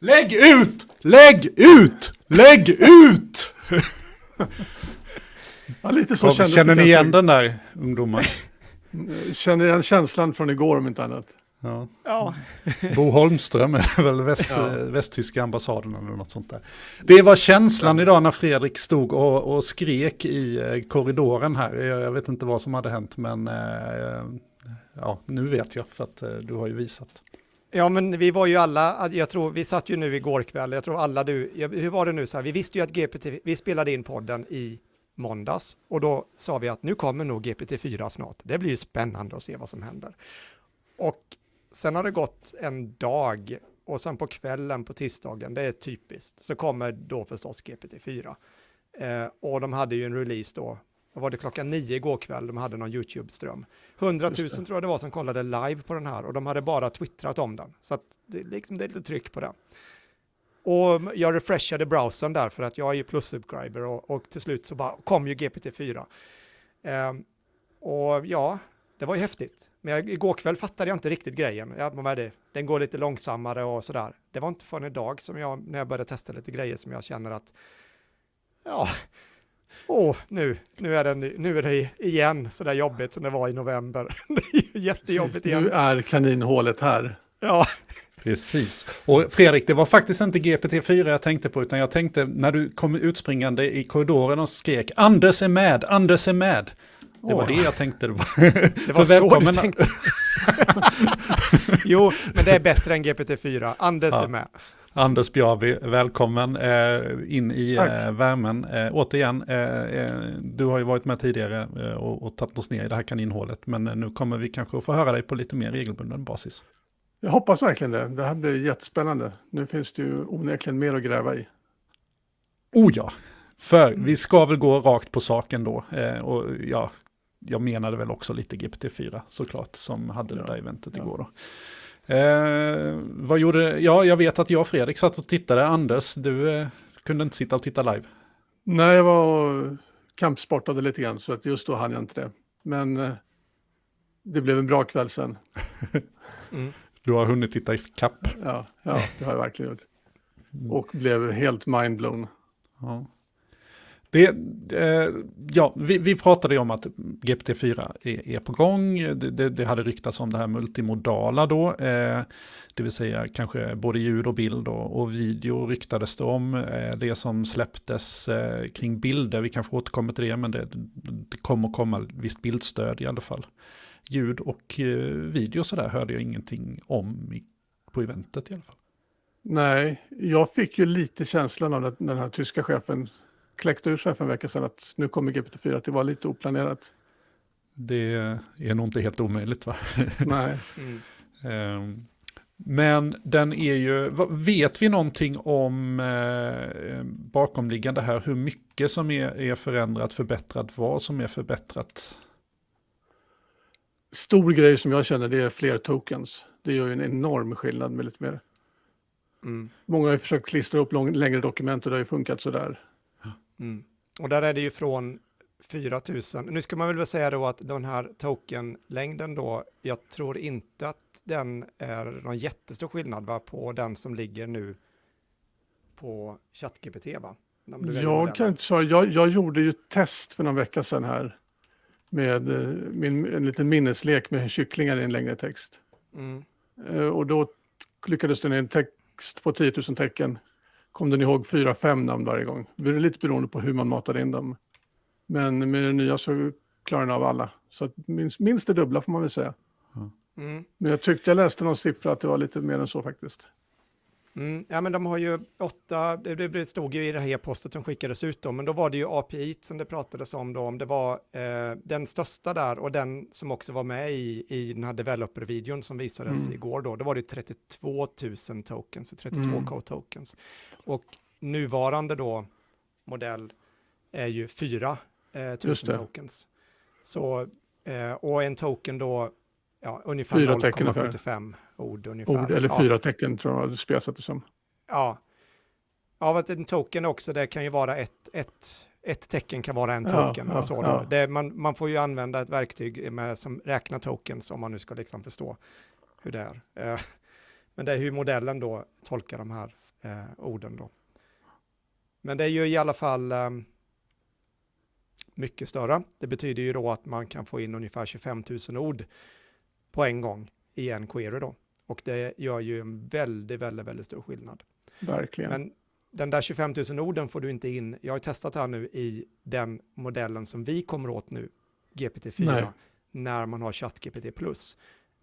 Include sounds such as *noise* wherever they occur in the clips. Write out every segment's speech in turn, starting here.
Lägg ut! Lägg ut! Lägg ut! *laughs* Ja, lite så Kom, känner ni igen den där ungdomar? *laughs* Känner igen känslan från igår om inte annat. Ja. Ja. Bo Holmström är väl väst, Ja. västtyska ambassaden eller något sånt där. Det var känslan idag när Fredrik stod och, och skrek i eh, korridoren här. Jag, jag vet inte vad som hade hänt men eh, ja, nu vet jag för att eh, du har ju visat. Ja, men vi var ju alla, jag tror, vi satt ju nu igår kväll, jag tror alla du, hur var det nu så här, vi visste ju att GPT, vi spelade in podden i måndags och då sa vi att nu kommer nog GPT-4 snart. Det blir ju spännande att se vad som händer. Och sen har det gått en dag och sen på kvällen på tisdagen, det är typiskt, så kommer då förstås GPT-4. Eh, och de hade ju en release då, vad var det klockan nio igår kväll, de hade någon YouTube-ström. 100 000 Just det. tror jag det var som kollade live på den här och de hade bara twittrat om den. Så det, liksom, det är lite tryck på den. Och jag refreshade browsern där för att jag är ju plus-subscriber och, och till slut så bara kom ju GPT-4. Ehm, och ja, det var ju häftigt. Men jag, igår kväll fattade jag inte riktigt grejen. Jag, är det? Den går lite långsammare och sådär. Det var inte förrän idag som jag, när jag började testa lite grejer som jag känner att ja, åh, nu, nu, är den, nu är det igen så där jobbigt som det var i november. *laughs* det är ju jättejobbigt Nu igen. är kaninhålet här. Ja, Precis. Och Fredrik, det var faktiskt inte GPT-4 jag tänkte på, utan jag tänkte när du kom utspringande i korridoren och skrek Anders är med, Anders är med. Det var det jag tänkte. Det var, det *laughs* så välkommen- du tänkte. *laughs* jo, men det är bättre än GPT-4. Anders Ja. är med. Anders Bjarvi, välkommen eh, in i eh, värmen. Eh, återigen, eh, eh, du har ju varit med tidigare eh, och, och tagit oss ner i det här kaninhålet, men nu kommer vi kanske att få höra dig på lite mer regelbunden basis. Jag hoppas verkligen det. Det här blir jättespännande. Nu finns det ju onekligen mer att gräva i. Oh ja, för vi ska väl gå rakt på saken då. Och ja, jag menade väl också lite GPT-4 såklart, som hade det Ja, där eventet ja. igår då. Eh, vad gjorde, ja jag vet att jag och Fredrik satt och tittade, Anders, du eh, kunde inte sitta och titta live. Nej, jag var och kampsportade lite grann så att just då hann jag inte det. Men eh, det blev en bra kväll sen. *laughs* Mm. Du har hunnit titta i kapp. Ja, ja det har jag verkligen gjort. Och blev helt mindblown. Ja. Det, eh, ja, vi, vi pratade ju om att GPT-4 är, är på gång. Det, det, det hade ryktats om det här multimodala då. Eh, det vill säga kanske både ljud och bild och, och video ryktades det om. Eh, det som släpptes eh, kring bilder, vi kanske återkommer till det, men det, det kommer komma visst bildstöd i alla fall. Ljud och eh, video sådär hörde jag ingenting om i, på eventet i alla fall. Nej, jag fick ju lite känslan av att när den här tyska chefen kläckte ur sig för en vecka sedan att nu kommer GPT-4 att det var lite oplanerat. Det är nog inte helt omöjligt va? *laughs* Nej, Mm. Men den är ju, vet vi någonting om eh, bakomliggande här, hur mycket som är, är förändrat, förbättrat, vad som är förbättrat? stor grej som jag känner det är fler tokens. Det gör ju en enorm skillnad med lite mer. Mm. Många har ju försökt klistra upp lång, längre dokument och det har ju funkat sådär. Mm. Och där är det ju från 4000. Nu ska man väl säga då att den här tokenlängden då, jag tror inte att den är någon jättestor skillnad va, på den som ligger nu på ChatGPT va? Jag kan inte svara. Jag, jag gjorde ju test för någon vecka sedan här med eh, min, en liten minneslek med kycklingar i en längre text. Mm. Eh, Och då lyckades den i en text på 10 000 tecken kom den ihåg 4-5 namn varje gång. Det är lite beroende på hur man matade in dem. Men med det nya så klarar den av alla. Så att minst, minst det dubbla får man väl säga. Mm. Men jag tyckte jag läste någon siffra att det var lite mer än så faktiskt. Mm. Ja, men de har ju åtta, det, det stod ju i det här e-postet som skickades ut då, men då var det ju API som det pratades om då, om det var eh, den största där och den som också var med i, i den här developer-videon som visades Mm. igår då, då var det 32 000 tokens, 32 Mm. K-tokens. Och nuvarande då modell är ju 4 eh, 000 Just det. tokens. Så, eh, och en token då, ja, ungefär Fyra tecken 0,75 ord ungefär. Ord, eller ja. fyra tecken tror jag det spesat det som. Ja. Av att en token också, det kan ju vara ett, ett, ett tecken kan vara en Ja, token. ja, och så då. ja. Det, man, man får ju använda ett verktyg med, som räknar tokens om man nu ska liksom förstå hur det är. Eh, *laughs* Men det är hur modellen då tolkar de här eh, orden då. Men det är ju i alla fall eh, mycket större. Det betyder ju då att man kan få in ungefär 25 000 ord på en gång i en query då. Och det gör ju en väldigt, väldigt, väldigt stor skillnad. Verkligen. Men den där 25 000 orden får du inte in, jag har testat här nu i den modellen som vi kommer åt nu, GPT-4, Nej. när man har ChatGPT+.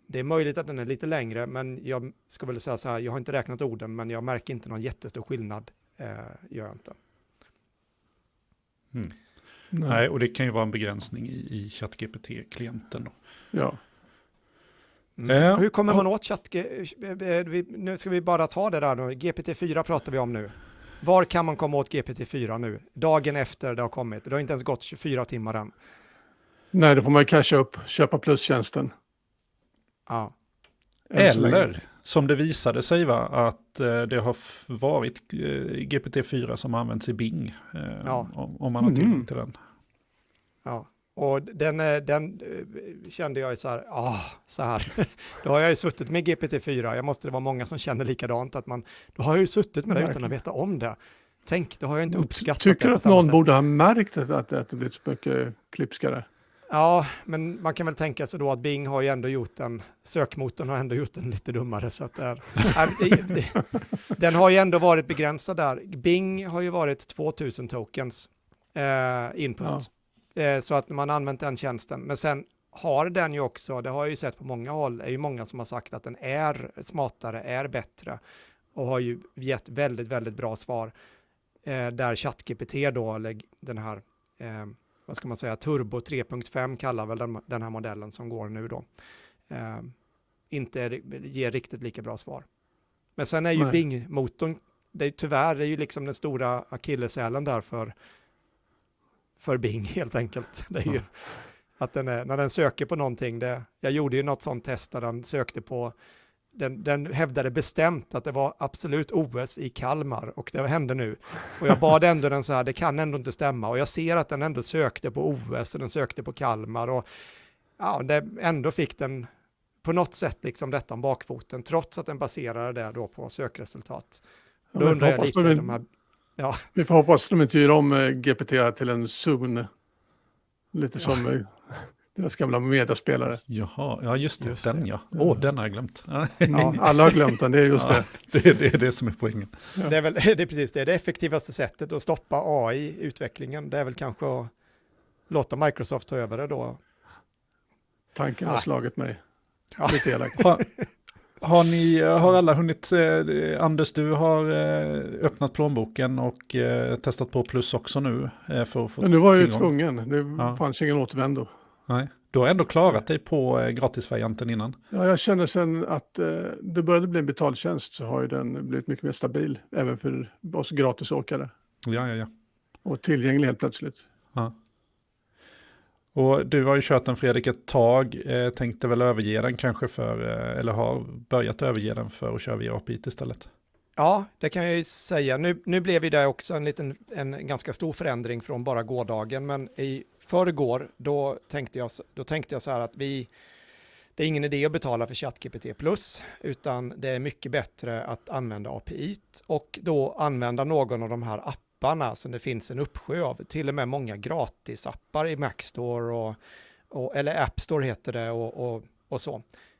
Det är möjligt att den är lite längre, men jag ska väl säga så här, jag har inte räknat orden, men jag märker inte någon jättestor skillnad, eh, gör jag inte. Mm. Nej. Nej, och det kan ju vara en begränsning i, i ChatGPT-klienten. då. Ja. Mm. Eh, Hur kommer man åt ChatGPT? Nu ska vi bara ta det där då, GPT-4 pratar vi om nu. Var kan man komma åt GPT-4 nu? Dagen efter det har kommit. Det har inte ens gått 24 timmar än. Nej, då får man casha upp, köpa plustjänsten. Ja. Eller som det visade sig va, att eh, det har varit eh, GPT-4 som används i Bing. Eh, Ja. om, om man har tillgång Mhm. till den. Ja, och den, eh, den eh, kände jag så här, ah, så här. *laughs* Då har jag ju suttit med GPT-4, jag måste det vara många som känner likadant, att man, då har jag ju suttit med det utan att veta om det. Tänk, då har jag inte uppskattat Tycker det du på att någon sätt. borde ha märkt att, att, det blivit så mycket klipskare? Ja, men man kan väl tänka sig då att Bing har ju ändå gjort en, sökmotorn har ändå gjort den lite dummare. Så att är, *laughs* den har ju ändå varit begränsad där. Bing har ju varit 2000 tokens eh, input. Eh, så att man använt den tjänsten. Men sen har den ju också, det har jag ju sett på många håll, är ju många som har sagt att den är smartare, är bättre och har ju gett väldigt, väldigt bra svar. Eh, där ChatGPT då, eller den här eh, vad ska man säga, Turbo 3.5 kallar väl den, den här modellen som går nu då, eh, inte är- ger riktigt lika bra svar. Men sen är ju. Bing-motorn, det är tyvärr, det är ju liksom den stora akilleshälen där för, för Bing *laughs* helt enkelt. Det är ju att den är, när den söker på någonting, det, jag gjorde ju något sånt test där den sökte på den, den hävdade bestämt att det var absolut OS i Kalmar och det hände nu. Och jag bad ändå den så här, det kan ändå inte stämma. Och jag ser att den ändå sökte på OS och den sökte på Kalmar och ja, det, ändå fick den på något sätt liksom detta om bakfoten, trots att den baserade det då på sökresultat. Då undrar jag lite, de här, Vi får hoppas att de inte gör om eh, GPT till en Zoom. Lite som eh, deras gamla mediaspelare. Jaha, ja just det, Just den det. ja. Åh, den har jag glömt. Ja, *laughs* Ja, alla har glömt den, det är just Ja. det. det, det är det som är poängen. det är väl *laughs* det är precis det, det effektivaste sättet att stoppa AI-utvecklingen, det är väl kanske att låta Microsoft ta över det då. Tanken har slagit mig. Ja. Lite elakt. Har, ni, har alla hunnit, eh, Anders du har eh, öppnat plånboken och eh, testat på plus också nu. Eh, för att få Men nu var jag ju tvungen, det Ja. fanns ingen återvändo. Nej. Du har ändå klarat dig på eh, gratisvarianten innan. Ja, jag känner sen att eh, det började bli en betaltjänst så har ju den blivit mycket mer stabil, även för oss gratisåkare. Ja, ja, ja. Och tillgänglig helt plötsligt. Och du har ju kört den Fredrik ett tag, eh, tänkte väl överge den kanske för, eh, eller har börjat överge den för att köra via API istället. Ja, det kan jag ju säga. Nu, nu blev ju det också en, liten, en ganska stor förändring från bara gårdagen, men i förrgår då tänkte jag, då tänkte jag så här att vi, det är ingen idé att betala för ChatGPT Plus, utan det är mycket bättre att använda API och då använda någon av de här apparna som det finns en uppsjö av, till och med många gratisappar i Mac Store och, och eller App Store heter det och, och, och så.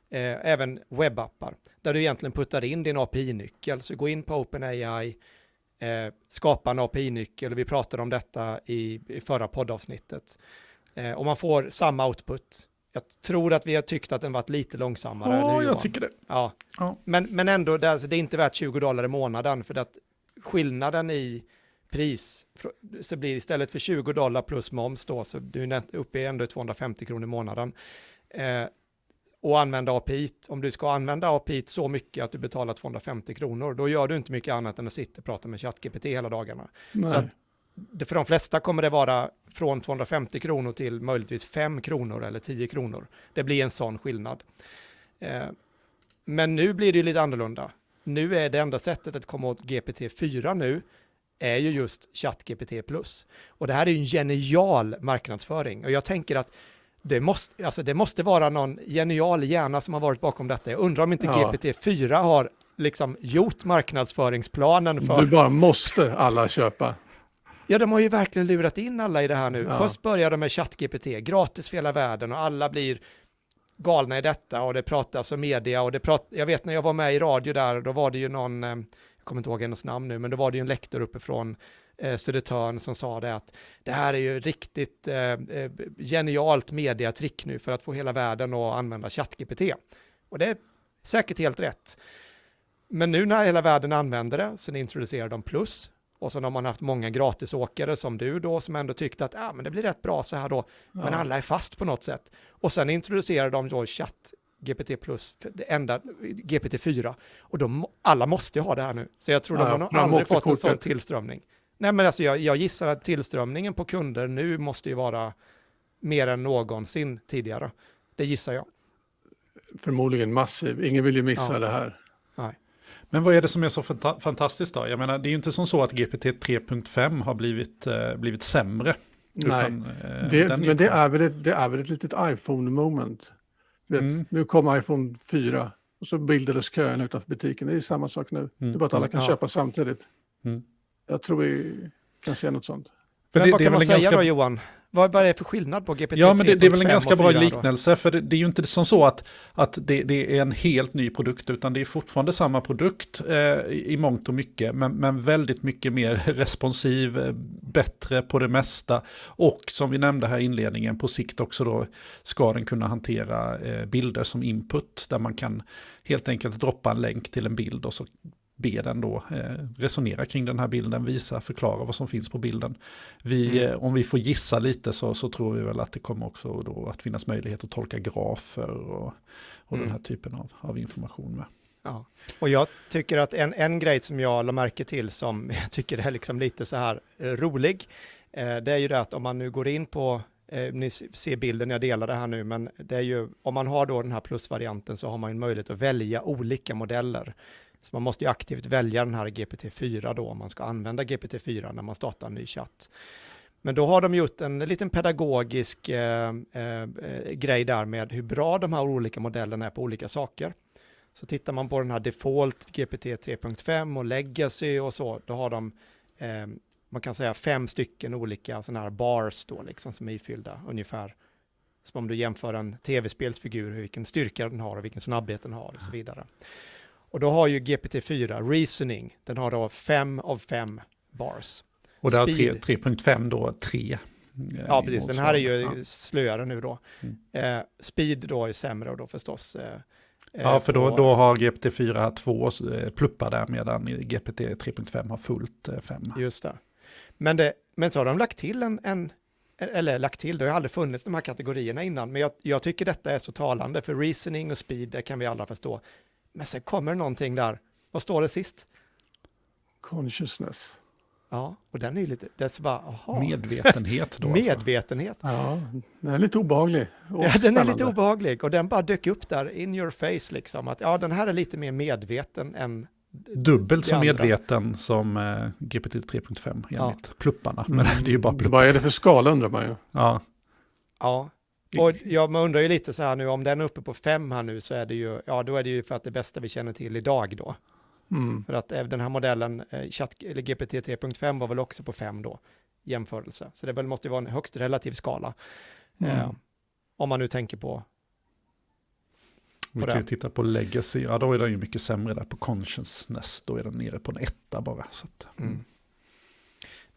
Eh, även webbappar, där du egentligen puttar in din API-nyckel. Så gå in på OpenAI, eh, skapa en API-nyckel, vi pratade om detta i, i förra poddavsnittet. Eh, och man får samma output. Jag tror att vi har tyckt att den varit lite långsammare. Ja, jag tycker det. Ja, Ja. men, men ändå, det är, alltså, det är inte värt 20 dollar i månaden för att skillnaden i pris så blir istället för 20 dollar plus moms då, så du är uppe i ändå 250 kronor i månaden. Eh, och använda API, om du ska använda API så mycket att du betalar 250 kronor, då gör du inte mycket annat än att sitta och prata med ChatGPT hela dagarna. Nej. Så att för de flesta kommer det vara från 250 kronor till möjligtvis 5 kronor eller 10 kronor. Det blir en sån skillnad. Eh, men nu blir det lite annorlunda. Nu är det enda sättet att komma åt GPT-4 nu är ju just ChatGPT+. Och det här är ju en genial marknadsföring. Och jag tänker att det måste, alltså det måste vara någon genial hjärna som har varit bakom detta. Jag undrar om inte Ja. GPT-4 har liksom gjort marknadsföringsplanen för... Du bara måste alla köpa. Ja, de har ju verkligen lurat in alla i det här nu. Ja. Först började de med ChatGPT, gratis för hela världen och alla blir galna i detta och det pratas om media och det prat... Jag vet när jag var med i radio där, då var det ju någon, eh, kommer inte ihåg hennes namn nu, men då var det ju en lektor uppifrån eh, Södertörn som sa det att det här är ju riktigt eh, eh, genialt mediatrick nu för att få hela världen att använda ChatGPT. Och det är säkert helt rätt. Men nu när hela världen använder det, sen introducerar de plus, och sen har man haft många gratisåkare som du då, som ändå tyckte att ah, men det blir rätt bra så här då, men Ja. alla är fast på något sätt. Och sen introducerar de då chatt GPT plus, det enda GPT-4, och de, alla måste ju ha det här nu. Så jag tror Ja, de har nog aldrig fått en sån tillströmning. Nej men alltså jag, jag gissar att tillströmningen på kunder nu måste ju vara mer än någonsin tidigare. Det gissar jag. Förmodligen massiv. Ingen vill ju missa Ja. det här. Men vad är det som är så fanta- fantastiskt då? Jag menar, det är ju inte som så att GPT 3.5 har blivit, eh, blivit sämre. Nej. Utan, eh, Det, men det är, väl ett, det är väl ett litet iPhone-moment. Vet, Mm. Nu kom iPhone 4 och så bildades kön utanför butiken. Det är samma sak nu. Det är bara att alla kan Ja. köpa samtidigt. Mm. Jag tror vi kan se något sånt. För men det- vad det kan man säga ganska- då Johan? Vad, är det för skillnad på GPT Ja, men det, det är väl en 3.5 ganska bra 4 då? liknelse, för det, det är ju inte som så att, att det, det är en helt ny produkt, utan det är fortfarande samma produkt eh, i, i mångt och mycket, men, men väldigt mycket mer *laughs* responsiv, eh, bättre på det mesta. Och som vi nämnde här i inledningen, på sikt också då ska den kunna hantera eh, bilder som input, där man kan helt enkelt droppa en länk till en bild och så be den då eh, resonera kring den här bilden, visa, förklara vad som finns på bilden. Vi, Mm. eh, Om vi får gissa lite så, så tror vi väl att det kommer också då att finnas möjlighet att tolka grafer och, och den Mm. här typen av, av information med. Ja. Och jag tycker att en, en grej som jag la märke till som *laughs* jag tycker är liksom lite så här eh, rolig, det är ju det att om man nu går in på, eh, ni ser bilden, jag delar det här nu, men det är ju, om man har då den här plusvarianten så har man ju möjlighet att välja olika modeller. Så man måste ju aktivt välja den här GPT-4 då, om man ska använda GPT-4 när man startar en ny chatt. Men då har de gjort en liten pedagogisk eh, eh, eh, grej där med hur bra de här olika modellerna är på olika saker. Så tittar man på den här Default GPT 3.5 och Legacy och så, då har de, eh, man kan säga fem stycken olika sådana här bars då, liksom som är ifyllda ungefär. Som om du jämför en tv-spelsfigur, vilken styrka den har och vilken snabbhet den har och så vidare. Och då har ju GPT-4 Reasoning, den har då fem av fem bars. Och där Speed. 3.5 då 3. Ja, precis. Den här är ju Ja. slöare nu då. Mm. Eh, speed då är sämre och då förstås. Eh, Ja, eh, för då, då har GPT-4 två eh, pluppar där medan GPT 3.5 har fullt 5. Just det. Men, det. men så har de lagt till en, en eller lagt till, det har aldrig funnits de här kategorierna innan, men jag, jag tycker detta är så talande, för reasoning och speed, det kan vi alla förstå. Men sen kommer det någonting där, vad står det sist? Consciousness. Ja, och den är ju lite, det är så bara, aha, Medvetenhet då. *laughs* alltså. medvetenhet. Ja, den är lite obehaglig. Ja, den är lite obehaglig och den bara dök upp där in your face liksom, att ja, den här är lite mer medveten än Dubbelt så medveten som eh, GPT 3.5 enligt Ja. plupparna. Men det är ju bara pluppar. Vad är det för skala undrar man ju. Ja. Ja, och jag undrar ju lite så här nu, om den är uppe på fem här nu så är det ju, ja då är det ju för att det bästa vi känner till idag då. Mm. För att eh, den här modellen, eh, eller GPT 3.5 var väl också på fem då, jämförelse. Så det väl måste ju vara en högst relativ skala. Eh, Mm. om man nu tänker på, Vi på kan ju titta på Legacy, ja då är den ju mycket sämre där på Consciousness, då är den nere på en etta bara. Att, mm.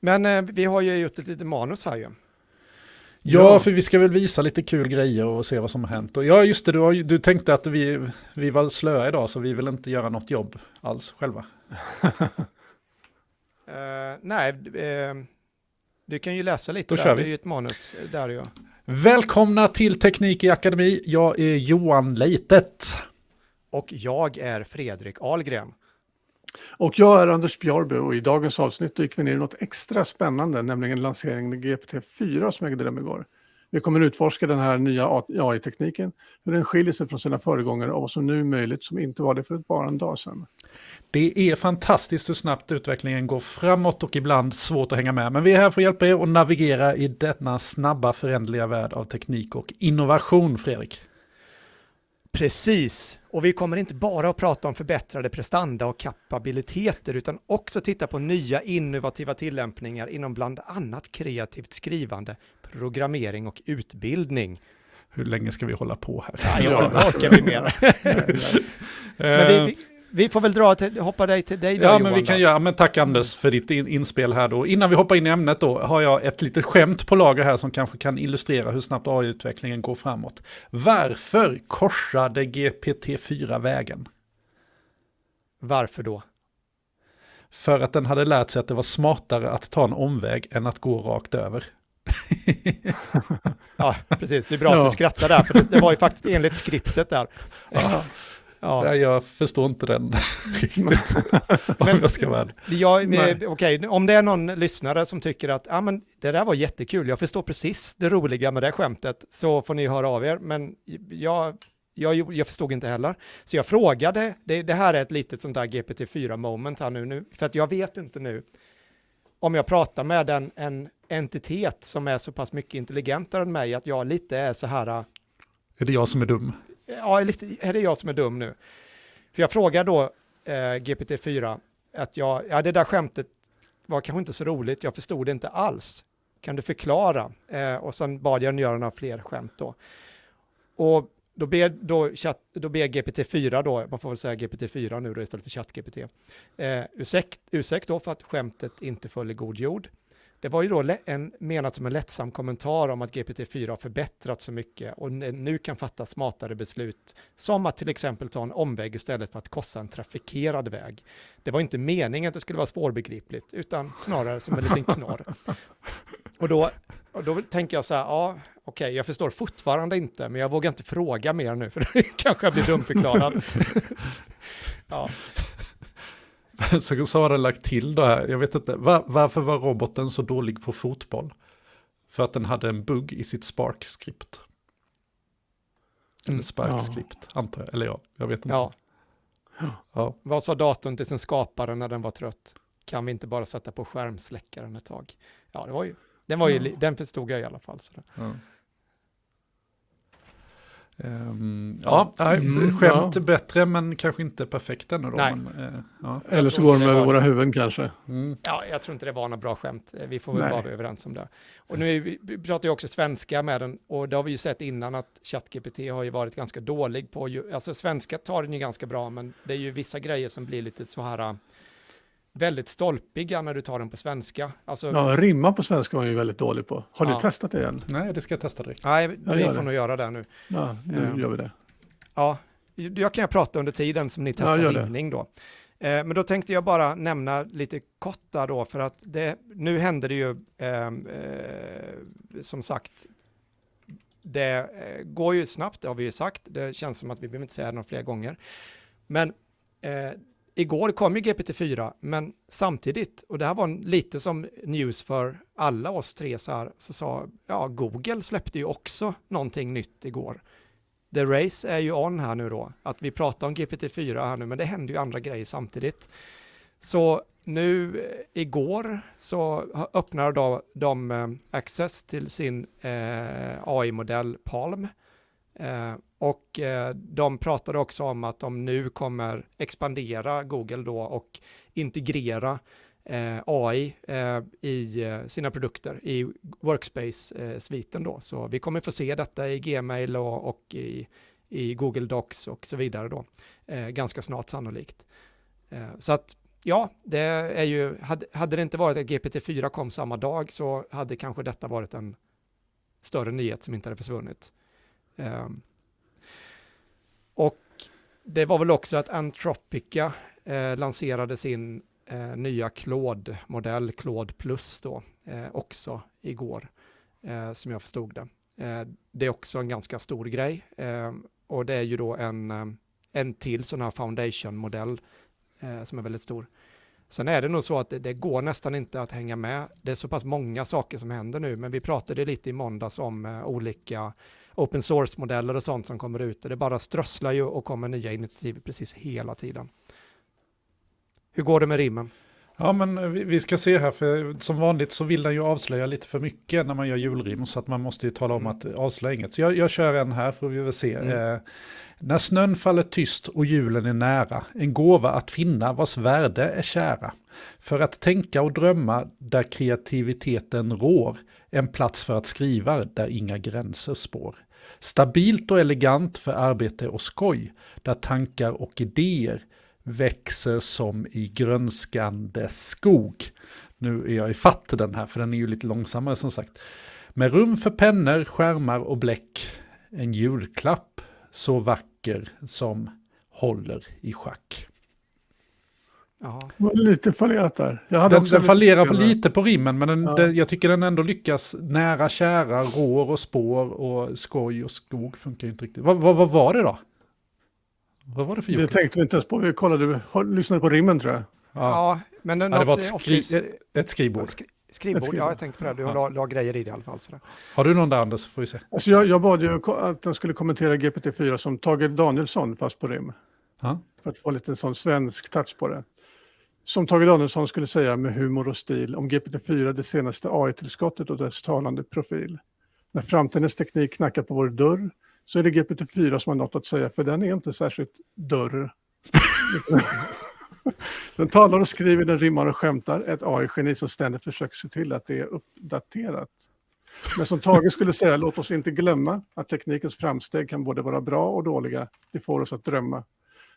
Men eh, vi har ju gjort ett litet manus här ju. Ja, för vi ska väl visa lite kul grejer och se vad som har hänt. Och ja, just det, du, har, du tänkte att vi, vi var slöa idag så vi vill inte göra något jobb alls själva. *laughs* Eh, nej, eh, du kan ju läsa lite Då där, kör vi. det är ju ett manus eh, där ju. Välkomna till Teknik i Akademi, jag är Johan Leitet. Och jag är Fredrik Ahlgren. Och jag är Anders Björby och i dagens avsnitt dyker vi ner i något extra spännande, nämligen lanseringen av GPT-4 som ägde rum igår. Vi kommer utforska den här nya AI-tekniken, hur den skiljer sig från sina föregångare och vad som nu är möjligt som inte var det för bara en dag sedan. Det är fantastiskt hur snabbt utvecklingen går framåt och ibland svårt att hänga med. Men vi är här för att hjälpa er att navigera i denna snabba föränderliga värld av teknik och innovation, Fredrik. Precis, och vi kommer inte bara att prata om förbättrade prestanda och kapabiliteter utan också titta på nya innovativa tillämpningar inom bland annat kreativt skrivande, programmering och utbildning. Hur länge ska vi hålla på här? Ja, jag orkar vi mer. *laughs* Men vi, vi, får väl dra till, hoppa dig till dig då Ja, Johan, men vi kan då. göra, men tack Anders för ditt in, inspel här då. Innan vi hoppar in i ämnet då har jag ett litet skämt på lager här som kanske kan illustrera hur snabbt AI-utvecklingen går framåt. Varför korsade GPT-4 vägen? Varför då? För att den hade lärt sig att det var smartare att ta en omväg än att gå rakt över. *laughs* Ja, precis. Det är bra att Ja. du skrattar där, för det, det var ju faktiskt enligt skriptet där. Ja. Ja. Nej, Jag förstår inte den *laughs* riktigt. om jag ska vara ärlig. Eh, okej, om det är någon lyssnare som tycker att ah, men det där var jättekul, jag förstår precis det roliga med det skämtet, så får ni höra av er. Men jag, jag, jag förstod inte heller. Så jag frågade, det, det här är ett litet sånt där GPT-4 moment här nu, nu, för att jag vet inte nu om jag pratar med en, en entitet som är så pass mycket intelligentare än mig att jag lite är så här, Är det jag som är dum? Ja, lite, är det jag som är dum nu? För jag frågar då eh, GPT-4 att jag, ja det där skämtet var kanske inte så roligt, jag förstod det inte alls. Kan du förklara? Eh, och sen bad jag den göra några fler skämt då. Och då ber, då, chatt, då ber GPT-4 då, man får väl säga GPT-4 nu då istället för ChatGPT, eh, ursäkt, ursäkt då för att skämtet inte föll i god jord. Det var ju då en, menat som en lättsam kommentar om att GPT-4 har förbättrats så mycket och nu kan fatta smartare beslut, som att till exempel ta en omväg istället för att korsa en trafikerad väg. Det var inte meningen att det skulle vara svårbegripligt, utan snarare som en liten knorr. *laughs* Och då, och då tänker jag så här, ja, okej, jag förstår fortfarande inte, men jag vågar inte fråga mer nu, för *laughs* då kanske jag blir dumförklarad. *laughs* ja, *laughs* Så, så har den lagt till det här, jag vet inte, var, varför var roboten så dålig på fotboll? För att den hade en bugg i sitt Spark-skript. Eller Mm. Spark-skript, antar jag. Eller ja, jag vet inte. ja. Ja. Vad sa datorn till sin skapare när den var trött? Kan vi inte bara sätta på skärmsläckaren ett tag? Ja, det var ju, den, var ju, li- den förstod jag i alla fall. Så det. Ja. Ehm, ja, nej, Mm, skämt ja. bättre men kanske inte perfekt ännu då. Nej. Men, eh, ja. Eller så går de över våra huvuden kanske. Mm. Ja, jag tror inte det var några bra skämt. Eh, Vi får väl Nej. vara överens om det. Och nu är vi, vi pratar ju också svenska med den och det har vi ju sett innan att ChatGPT har ju varit ganska dålig på, ju, alltså svenska tar den ju ganska bra, men det är ju vissa grejer som blir lite så här äh, väldigt stolpiga när du tar den på svenska. Alltså, Ja, rimma på svenska var jag ju väldigt dålig på. Har du Ja. testat det än? Nej, det ska jag testa direkt. Nej, Jag vi får det. nog göra det nu. Ja, nu Ja. gör vi det. Ja, jag kan ju prata under tiden som ni testar det. rimning då. Eh, men då tänkte jag bara nämna lite kort där då, för att det, nu händer det ju, ehm, eh, som sagt, det eh, går ju snabbt, det har vi ju sagt, det känns som att vi behöver inte säga det några fler gånger. Men eh, igår kom ju GPT-4, men samtidigt, och det här var lite som news för alla oss tre så här, så sa, ja, Google släppte ju också någonting nytt igår. The race är ju on här nu då, att vi pratar om GPT-4 här nu, men det händer ju andra grejer samtidigt. Så nu eh, igår så öppnar då de eh, access till sin eh, AI-modell Palm. Eh, och eh, de pratade också om att de nu kommer expandera Google då och integrera eh, AI eh, i eh, sina produkter i Workspace-sviten då. Så vi kommer få se detta i Gmail och, och i, i Google Docs och så vidare då, eh, ganska snart sannolikt. Eh, så att ja, det är ju, hade, hade det inte varit att GPT-4 kom samma dag så hade kanske detta varit en större nyhet som inte hade försvunnit. Ehm, och det var väl också att Antropica eh, lanserade sin eh, nya Claude-modell, Claude Plus då, eh, också igår, eh, som jag förstod det. Eh, det är också en ganska stor grej eh, och det är ju då en, eh, en till sån här foundation-modell eh, som är väldigt stor. Sen är det nog så att det, det går nästan inte att hänga med. Det är så pass många saker som händer nu, men vi pratade lite i måndags om eh, olika open source-modeller och sånt som kommer ut och det bara strösslar ju och kommer nya initiativ precis hela tiden. Hur går det med rimmen? Ja, men vi, ska se här, för som vanligt så vill den ju avslöja lite för mycket när man gör julrim, så att man måste ju tala om att avslöja inget. Så jag, jag kör en här, får vi väl se. Mm. Eh, när snön faller tyst och julen är nära, en gåva att finna vars värde är kära. För att tänka och drömma där kreativiteten rår, en plats för att skriva där inga gränser spår. Stabilt och elegant för arbete och skoj, där tankar och idéer växer som i grönskande skog. Nu är jag i fatt den här, för den är ju lite långsammare som sagt. Med rum för pennor, skärmar och bläck, en julklapp så vacker som håller i schack. Jaha. Det lite fallerat där. Jag hade Den, den lite fallerar på lite på rimmen, men den, Ja. den, jag tycker den ändå lyckas nära, kära, rår och spår och skoj och skog funkar ju inte riktigt. Vad, vad, vad var det då? Vad var det för Det julklapp? tänkte vi inte ens på. Vi kollade, lyssnade på rimmen tror jag. Ja. Ja, men Ja, det var ett, skri, office- ett skrivbord. skri, skrivbord. Ett skrivbord. Ja, jag tänkte på det. Du Ja. la, la grejer i det i alla fall. Sådär. Har du någon där Anders? Får vi se. Alltså jag, jag bad ju att den skulle kommentera GPT-4 som Tage Danielsson fast på rim. Ja. För att få lite en sån svensk touch på det. Som Tage Danielsson skulle säga med humor och stil om GPT-4 det senaste AI-tillskottet och dess talande profil. När framtidens teknik knackar på vår dörr så är det GPT-4 som har något att säga för den är inte särskilt dörr. *laughs* den talar och skriver, den rimmar och skämtar. Ett AI-geni som ständigt försöker se till att det är uppdaterat. Men som Tage skulle säga, låt oss inte glömma att teknikens framsteg kan både vara bra och dåliga. Det får oss att drömma.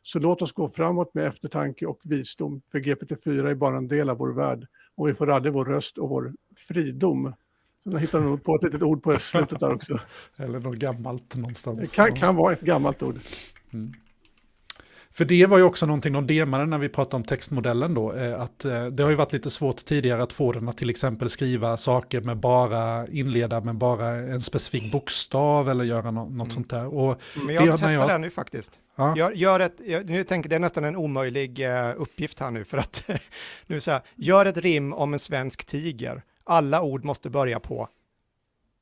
Så låt oss gå framåt med eftertanke och visdom, för GPT-4 är bara en del av vår värld och vi får aldrig vår röst och vår fridom. Jag hittade nog på ett litet ord på slutet där också. *laughs* Eller något gammalt någonstans. Det kan, kan vara ett gammalt ord. För det var ju också någonting de demade när vi pratade om textmodellen då. eh, Att eh, det har ju varit lite svårt tidigare att få den att till exempel skriva saker med bara, inleda med bara en specifik bokstav eller göra nå- något sånt där. Och Men Det jag har- testar jag- den nu faktiskt. ja, Gör, gör ett, jag, nu tänker det är nästan en omöjlig eh, uppgift här nu för att *laughs* nu så här, gör ett rim om en svensk tiger. Alla ord måste börja på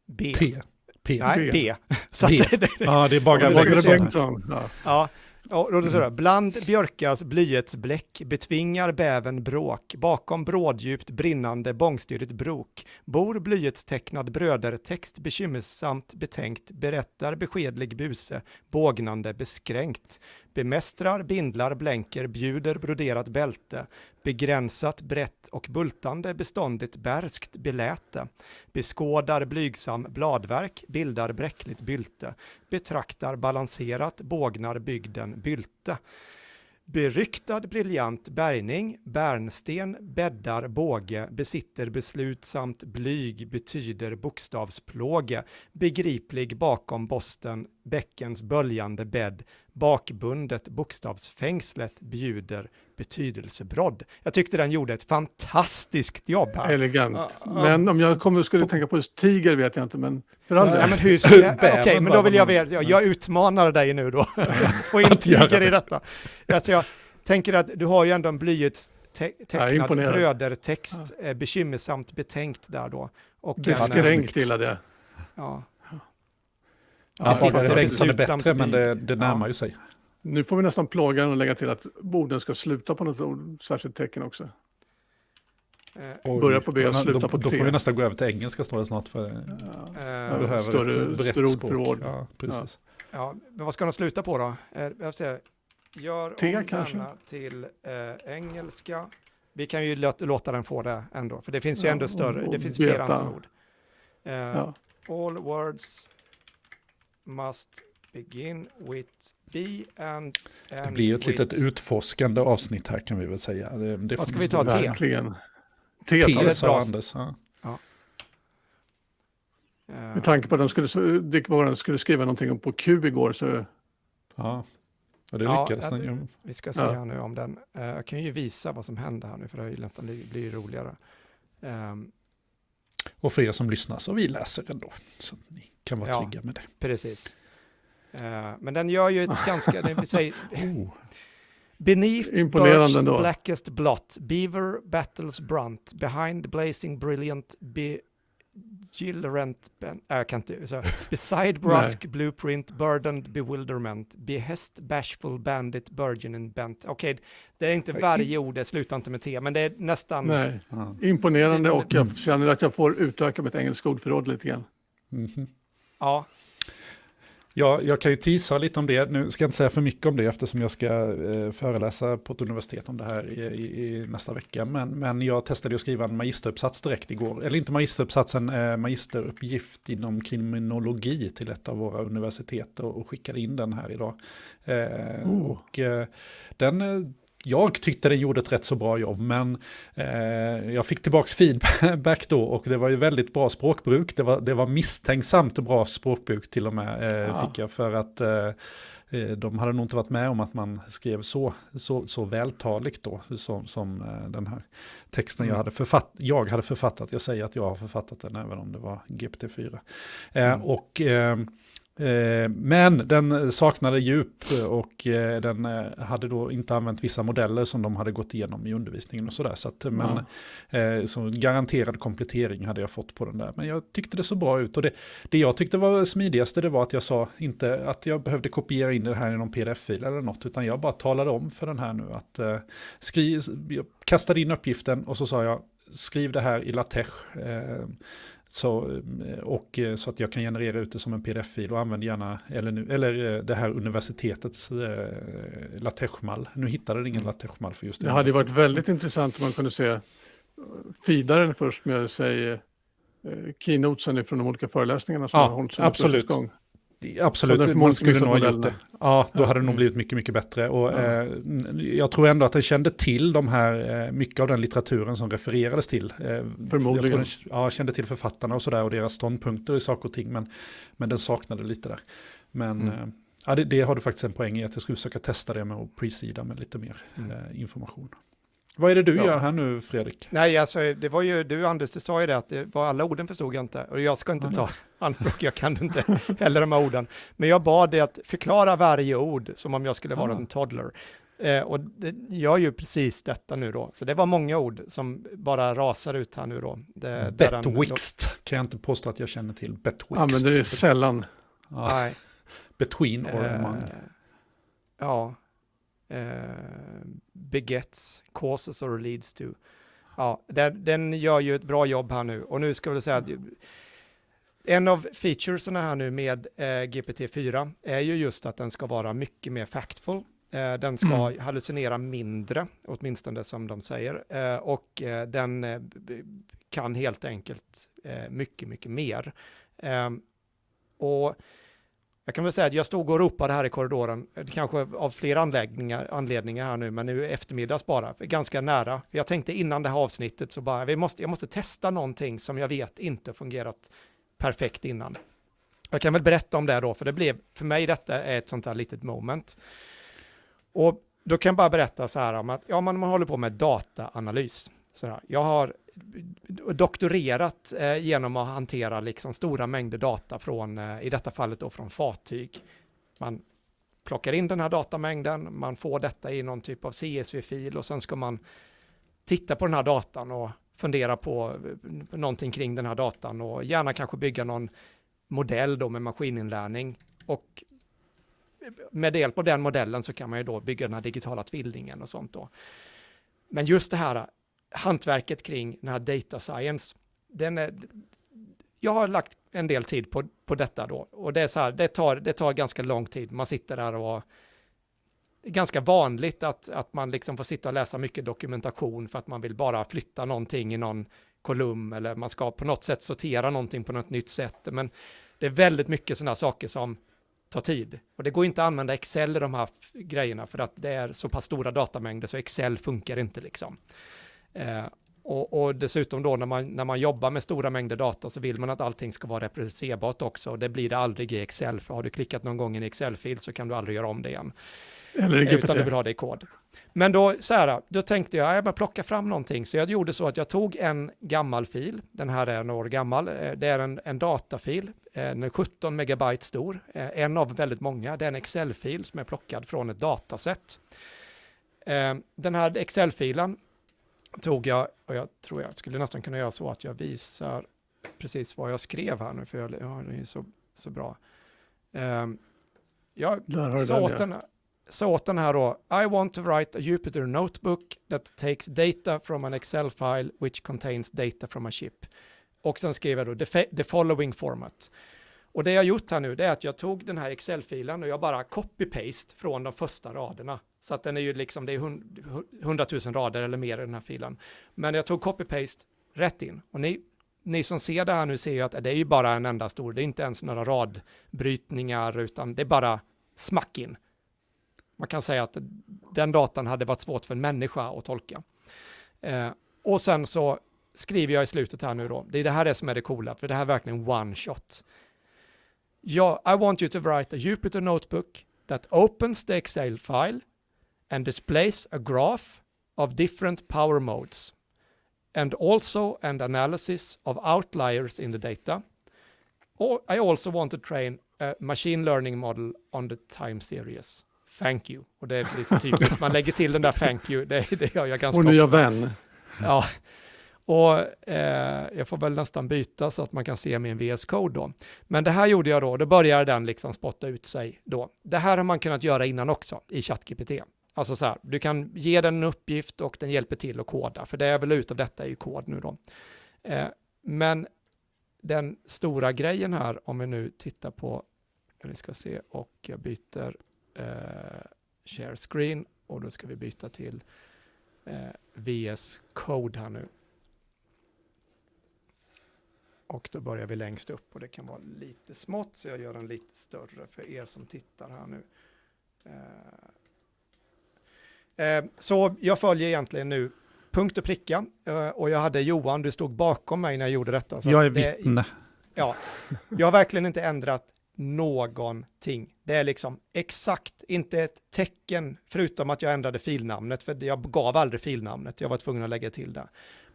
B. T. P. Nej, B. B. *laughs* Så B. att, det, Ja, det är bara Det. Bengtsson. Ja. ja. Ja, då bland björkas blyertsbläck betvingar bäven bråk, bakom bråddjupt brinnande bångstyrigt brok, bor blyertstecknad brödertext bekymmersamt betänkt, berättar beskedlig buse, bågnande beskränkt, bemästrar, bindlar, blänker, bjuder broderat bälte, begränsat, brett och bultande, beståndigt, bärskt, beläte, beskådar blygsam bladverk, bildar bräckligt bylte, betraktar balanserat, bågnar bygden bylte. Beryktad briljant bärgning, bärnsten, bäddar båge, besitter beslutsamt blyg, betyder bokstavsplåge, begriplig bakom bosten, bäckens böljande bädd, bakbundet bokstavsfängslet bjuder betydelsebrodd. Jag tyckte den gjorde ett fantastiskt jobb här. Elegant. Ja, ja. Men om jag kommer, skulle tänka på just tiger vet jag inte, men för all. Ja, del. men hur ska jag, *laughs* Bävern okej, men bara, då vill jag men- veta, jag, jag utmanar dig nu då, *laughs* *laughs* få in tiger i det. detta. Alltså jag tänker att du har ju ändå en blyerts te- Ja, tecknad brödertext, eh, bekymmersamt betänkt där då. Och eh, Beskränkt snyggt. gillade jag. ja, Ja, Bengtsson är beslutsamt bättre, men det, det närmar ju sig. Nu får vi nästan plåga den och lägga till att borden ska sluta på något ord, särskilt tecken också. eh, Oj, Börja på B och då- sluta då, på Då T. får vi nästan gå över till engelska står det snart. För eh, jag behöver större- ett brett större språk. ordförråd. Ja, precis. ja, men vad ska de sluta på då? Eh, jag se. Gör T om kanske? denna till eh, engelska. Vi kan ju låta, låta den få det ändå, för det finns ju Ja, ändå större, och- det finns fler antal ord. Eh, Ja. All words must begin with B and Det blir ju ett with... litet utforskande avsnitt här kan vi väl säga. Det, det Vad ska vi ta? T. Verkligen. T T sa Anders. Ja. eh, Med tanke på att de skulle, Dick Warren skulle skriva någonting om på Q igår så Ja, och det Ja, lyckades ja, den ju. Vi ska se Ja. här nu om den. eh, jag kan ju visa vad som händer här nu, för det ju nästan blir blir ju roligare. Ehm, Och för er som lyssnar så vi läser den då. Så att ni kan vara Ja. trygga med det. precis. Eh, men den gör ju ett *laughs* ganska, det vill säga, Oh. Beneath Imponerande birch's ändå. blackest blot, beaver battles brunt, behind blazing brilliant, be, Gillrent, ben, äh, jag kan inte, så, *laughs* Beside Brusk, Blueprint, Burdened, Bewilderment, Behest, Bashful, Bandit, Burgeoning, Bent. Okej, okay, det är inte varje ord, det slutar inte med T, men det är nästan... Nej, imponerande och jag känner att jag får utöka mitt engelska ordförråd lite grann. Mm -hmm. Ja, Ja, jag kan ju tisa lite om det. Nu ska jag inte säga för mycket om det eftersom jag ska eh, föreläsa på ett universitet om det här i, i, i, nästa vecka. Men, men jag testade att skriva en magisteruppsats direkt igår. Eller inte magisteruppsatsen, eh, magisteruppgift inom kriminologi till ett av våra universitet och, och skickade in den här idag. Eh, oh. Och eh, den eh, jag tyckte den gjorde ett rätt så bra jobb, men eh, jag fick tillbaka feedback då och det var ju väldigt bra språkbruk. Det var, det var misstänksamt bra språkbruk till och med, eh, ja. fick jag, för att eh, eh, de hade nog inte varit med om att man skrev så, så, så vältaligt då, som, som eh, den här texten mm. jag, hade författ, jag hade författat. Jag säger att jag har författat den, även om det var GPT-4. Eh, mm. Och men den saknade djup och eh, den eh, hade då inte använt vissa modeller som de hade gått igenom i undervisningen och sådär. Så, att, men, ja. så garanterad komplettering hade jag fått på den där. Men jag tyckte det så bra ut och det, det jag tyckte var smidigaste det var att jag sa inte att jag behövde kopiera in det här i någon pdf-fil eller något utan jag bara talade om för den här nu att skriv, jag kastade in uppgiften och så sa jag skriv det här i latex. Så, eh, och, eh, så att jag kan generera ut det som en pdf-fil och använder gärna eller, eller eh, det här universitetets eh, latexmall. Nu hittade det ingen mm. latexmall för just det. Det hade varit väldigt intressant om man kunde se feedaren först med sig keynotesen från de olika föreläsningarna som ja, har hållits absolut. gång. Absolut, man skulle nog ha gjort det. Ja, då hade det nog blivit mycket, mycket bättre. Och, ja. eh, jag tror ändå att den kände till de här, eh, mycket av den litteraturen som refererades till. Eh, Förmodligen. Den, ja, kände till författarna och sådär och deras ståndpunkter i saker och ting. Men, men den saknade lite där. Men mm. Eh, ja, det, det, har du faktiskt en poäng i att jag skulle försöka testa det med att presida med lite mer mm. Eh, information. Vad är det du ja. gör här nu Fredrik? Nej, alltså det var ju du Anders, du sa ju det att det var alla orden förstod jag inte och jag ska inte ta *laughs* anspråk, jag kan inte heller de här orden. Men jag bad dig att förklara varje ord som om jag skulle vara en toddler. Eh, och det, jag gör ju precis detta nu då, så det var många ord som bara rasar ut här nu då. Betwixt kan jag inte påstå att jag känner till. Betwixt. Använder det sällan. Ja. Nej. *laughs* Between or eh, among. Ja, eh, begets, causes or leads to. Ja, den, den, gör ju ett bra jobb här nu och nu ska vi säga att en av featuresen här nu med eh, GPT-4 är ju just att den ska vara mycket mer factful. Eh, den ska mm. hallucinera mindre, åtminstone som de säger, eh, och eh, den eh, kan helt enkelt eh, mycket, mycket mer. och jag kan väl säga att jag stod och ropade här i korridoren, eh, kanske av flera anläggningar, anledningar här nu, men nu eftermiddags bara, ganska nära. Jag tänkte innan det här avsnittet så bara, vi måste, jag måste testa någonting som jag vet inte fungerat perfekt innan. Jag kan väl berätta om det då, för det blev, för mig detta är ett sånt här litet moment. Och då kan jag bara berätta så här om att, ja, man, man håller på med dataanalys. Så här, jag har doktorerat eh, genom att hantera liksom stora mängder data från, eh, i detta fallet då från fartyg. Man plockar in den här datamängden, man får detta i någon typ av CSV-fil och sen ska man titta på den här datan och fundera på eh, någonting kring den här datan och gärna kanske bygga någon modell då med maskininlärning och med hjälp av den modellen så kan man ju då bygga den här digitala tvillingen och sånt då. Men just det här hantverket kring den här data science, den är, jag har lagt en del tid på, på detta då och det är så här, det tar, det tar ganska lång tid. Man sitter där och det är ganska vanligt att, att man liksom får sitta och läsa mycket dokumentation för att man vill bara flytta någonting i någon kolumn eller man ska på något sätt sortera någonting på något nytt sätt. Men det är väldigt mycket sådana saker som tar tid. Och det går inte att använda Excel i de här grejerna för att det är så pass stora datamängder så Excel funkar inte liksom. Eh, och, och, dessutom då när man, när man jobbar med stora mängder data så vill man att allting ska vara reproducerbart också. Och det blir det aldrig i Excel, för har du klickat någon gång i en Excel-fil så kan du aldrig göra om det igen. Eller i GPT. Utan du vill ha det i kod. Men då, så här, då tänkte jag, jag bara plocka fram någonting. Så jag gjorde så att jag tog en gammal fil, den här är några år gammal, eh, det är en, en datafil, eh, den är 17 megabyte stor, en av väldigt många, det är en Excel-fil som är plockad från ett dataset. Den här Excel-filen tog jag, och jag tror jag skulle nästan kunna göra så att jag visar precis vad jag skrev här nu, för jag, ja, det är så, så bra. Um, jag sa den, åt den, sa åt den här då, I want to write a Jupyter notebook that takes data from an Excel file which contains data from a chip. Och sen skrev jag då the, the following format. Och det jag gjort här nu, det är att jag tog den här Excel-filen och jag bara copy-paste från de första raderna. Så att den är ju liksom, det är hund- hundratusen rader eller mer i den här filen. Men jag tog copy-paste rätt in. Och ni, ni som ser det här nu ser ju att det är ju bara en enda stor, det är inte ens några radbrytningar, utan det är bara smack in. Man kan säga att den datan hade varit svårt för en människa att tolka. Eh, och sen så skriver jag i slutet här nu då, det är det här det som är det coola, för det här är verkligen one shot. Ja, I want you to write a Jupyter notebook that opens the Excel file and displays a graph of different power modes and also an analysis of outliers in the data. Or I also want to train a machine learning model on the time series. Thank you. Och det är lite typiskt, man lägger till den där thank you, det, det gör jag ganska Vår nya ofta. vän. Ja, och eh, jag får väl nästan byta så att man kan se min VS Code då. Men det här gjorde jag då, då började den liksom spotta ut sig då. Det här har man kunnat göra innan också i ChatGPT. Alltså så här, du kan ge den en uppgift och den hjälper till att koda, för det jag vill ut av detta är ju kod nu då. Eh, men den stora grejen här, om vi nu tittar på, vi ska se, och jag byter eh, share screen och då ska vi byta till eh, VS Code här nu. Och då börjar vi längst upp och det kan vara lite smått så jag gör den lite större för er som tittar här nu. Eh, så jag följer egentligen nu punkt och pricka eh, och jag hade Johan, du stod bakom mig när jag gjorde detta. Så Jag är det- vittne. Ja, jag har verkligen inte ändrat någonting. Det är liksom exakt, inte ett tecken, förutom att jag ändrade filnamnet, för jag gav aldrig filnamnet, jag var tvungen att lägga till det.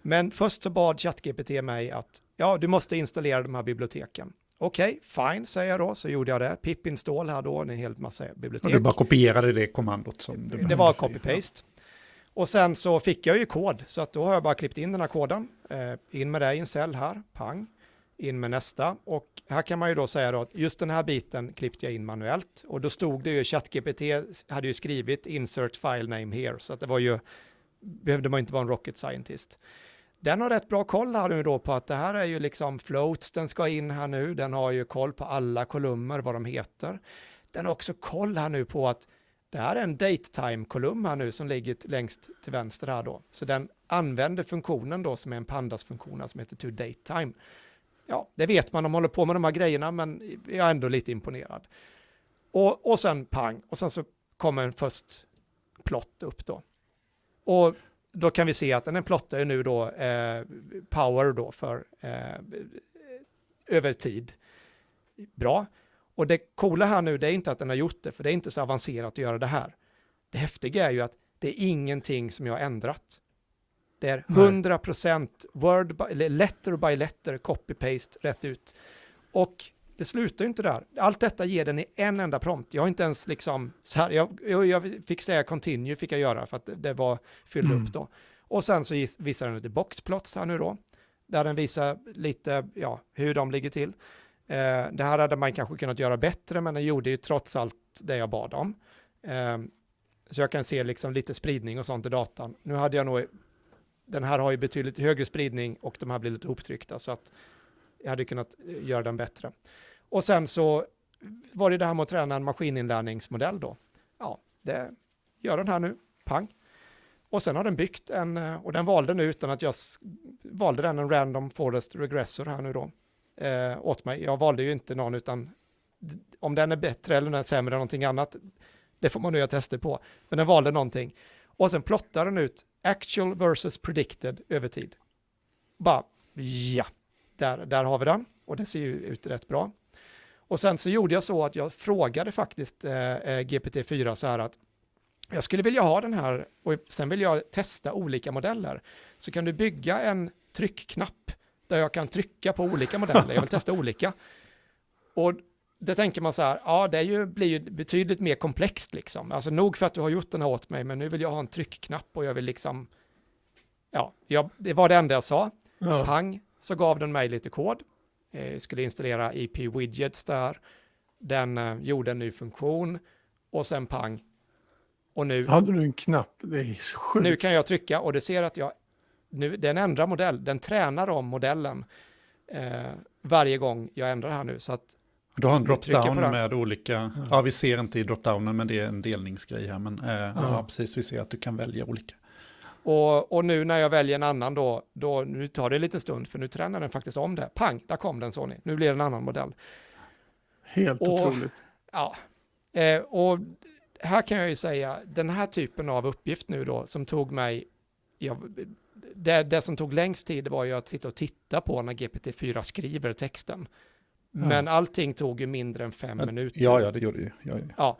Men först så bad ChatGPT mig att, ja, du måste installera de här biblioteken. Okej, fine, säger jag då, så gjorde jag det. Pip install här då, en hel massa Och bibliotek. du bara kopierade det kommandot som du Det var copy-paste. Och sen så fick jag ju kod, så att då har jag bara klippt in den här koden. Eh, in med det i en cell här, pang. In med nästa. Och här kan man ju då säga då att just den här biten klippte jag in manuellt. Och då stod det ju, ChatGPT hade ju skrivit insert file name here, så att det var ju, behövde man inte vara en rocket scientist. Den har rätt bra koll här nu då på att det här är ju liksom floats den ska in här nu. Den har ju koll på alla kolumner, vad de heter. Den har också koll här nu på att det här är en datetime-kolumn här nu som ligger längst till vänster här då. Så den använder funktionen då som är en pandas-funktion som heter to datetime. Ja, det vet man, de håller på med de här grejerna, men jag är ändå lite imponerad. Och, och sen pang, och sen så kommer en först plott upp då. Och då kan vi se att den plottar ju nu då eh, power då för eh, över tid. Bra. Och det coola här nu, det är inte att den har gjort det, för det är inte så avancerat att göra det här. Det häftiga är ju att det är ingenting som jag har ändrat. Det är Nej. 100% word by, eller letter by letter, copy-paste, rätt ut. Och det slutar ju inte där. Allt detta ger den i en enda prompt. Jag har inte ens liksom, så här, jag, jag, fick säga continue fick jag göra för att det, var fyllde Mm. upp då. Och sen så visar den lite boxplots här nu då, där den visar lite, ja, hur de ligger till. Eh, det här hade man kanske kunnat göra bättre, men den gjorde ju trots allt det jag bad om. Eh, så jag kan se liksom lite spridning och sånt i datan. Nu hade jag nog, den här har ju betydligt högre spridning och de här blir lite hoptryckta, så att jag hade kunnat eh, göra den bättre. Och sen så var det det här med att träna en maskininlärningsmodell då. Ja, det gör den här nu, pang. Och sen har den byggt en, eh, och den valde nu utan att jag valde den en random forest regressor här nu då, eh, åt mig. Jag valde ju inte någon utan om den är bättre eller den är sämre än någonting annat, det får man nu göra tester på. Men den valde någonting. Och sen plottar den ut actual versus predicted över tid. Bara, ja, där, där har vi den. Och det ser ju ut rätt bra. Och sen så gjorde jag så att jag frågade faktiskt eh, eh, GPT-4 så här att jag skulle vilja ha den här och sen vill jag testa olika modeller. Så kan du bygga en tryckknapp där jag kan trycka på olika modeller. Jag vill testa olika. Och det tänker man så här, ja det är ju, blir ju betydligt mer komplext liksom. Alltså nog för att du har gjort den här åt mig, men nu vill jag ha en tryckknapp och jag vill liksom, ja, jag, det var det enda jag sa. Ja. Pang, så gav den mig lite kod. Eh, skulle installera EP widgets där. Den eh, gjorde en ny funktion och sen pang. Och nu, hade du en knapp, det är sjukt. nu kan jag trycka och det ser att jag, nu, den ändrar modell, den tränar om modellen eh, varje gång jag ändrar här nu. Så att Du har en drop-down med olika, ja vi ser inte i drop-downen men det är en delningsgrej här. Men eh, ja. precis, vi ser att du kan välja olika. Och, och nu när jag väljer en annan då, då, nu tar det en liten stund för nu tränar den faktiskt om det. Pang, där kom den Sony. Nu blir det en annan modell. Helt Och- otroligt. Ja, eh, och här kan jag ju säga, den här typen av uppgift nu då som tog mig, ja, det, det som tog längst tid var ju att sitta och titta på när GPT-4 skriver texten. Ja. Men allting tog ju mindre än fem minuter. Ja, ja, det gjorde ju. Ja, ja.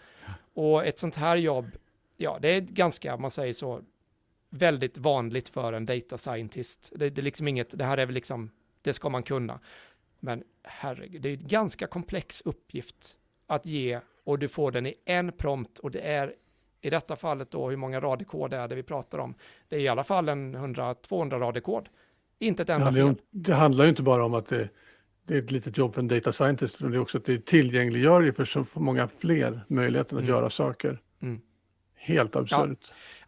Och ett sånt här jobb, ja, det är ganska, man säger så, väldigt vanligt för en data scientist. Det, det är liksom inget, det här är väl liksom, det ska man kunna. Men herregud, det är en ganska komplex uppgift att ge och du får den i en prompt och det är i detta fallet då hur många rader kod är det vi pratar om. Det är i alla fall en 100-200 rader kod. Inte ett Det enda ju fel. om, det handlar ju inte bara om att det, det är ett litet jobb för en data scientist, utan det är också att det tillgängliggör ju för så många fler möjligheten att Mm. göra saker. Mm. Helt absurt.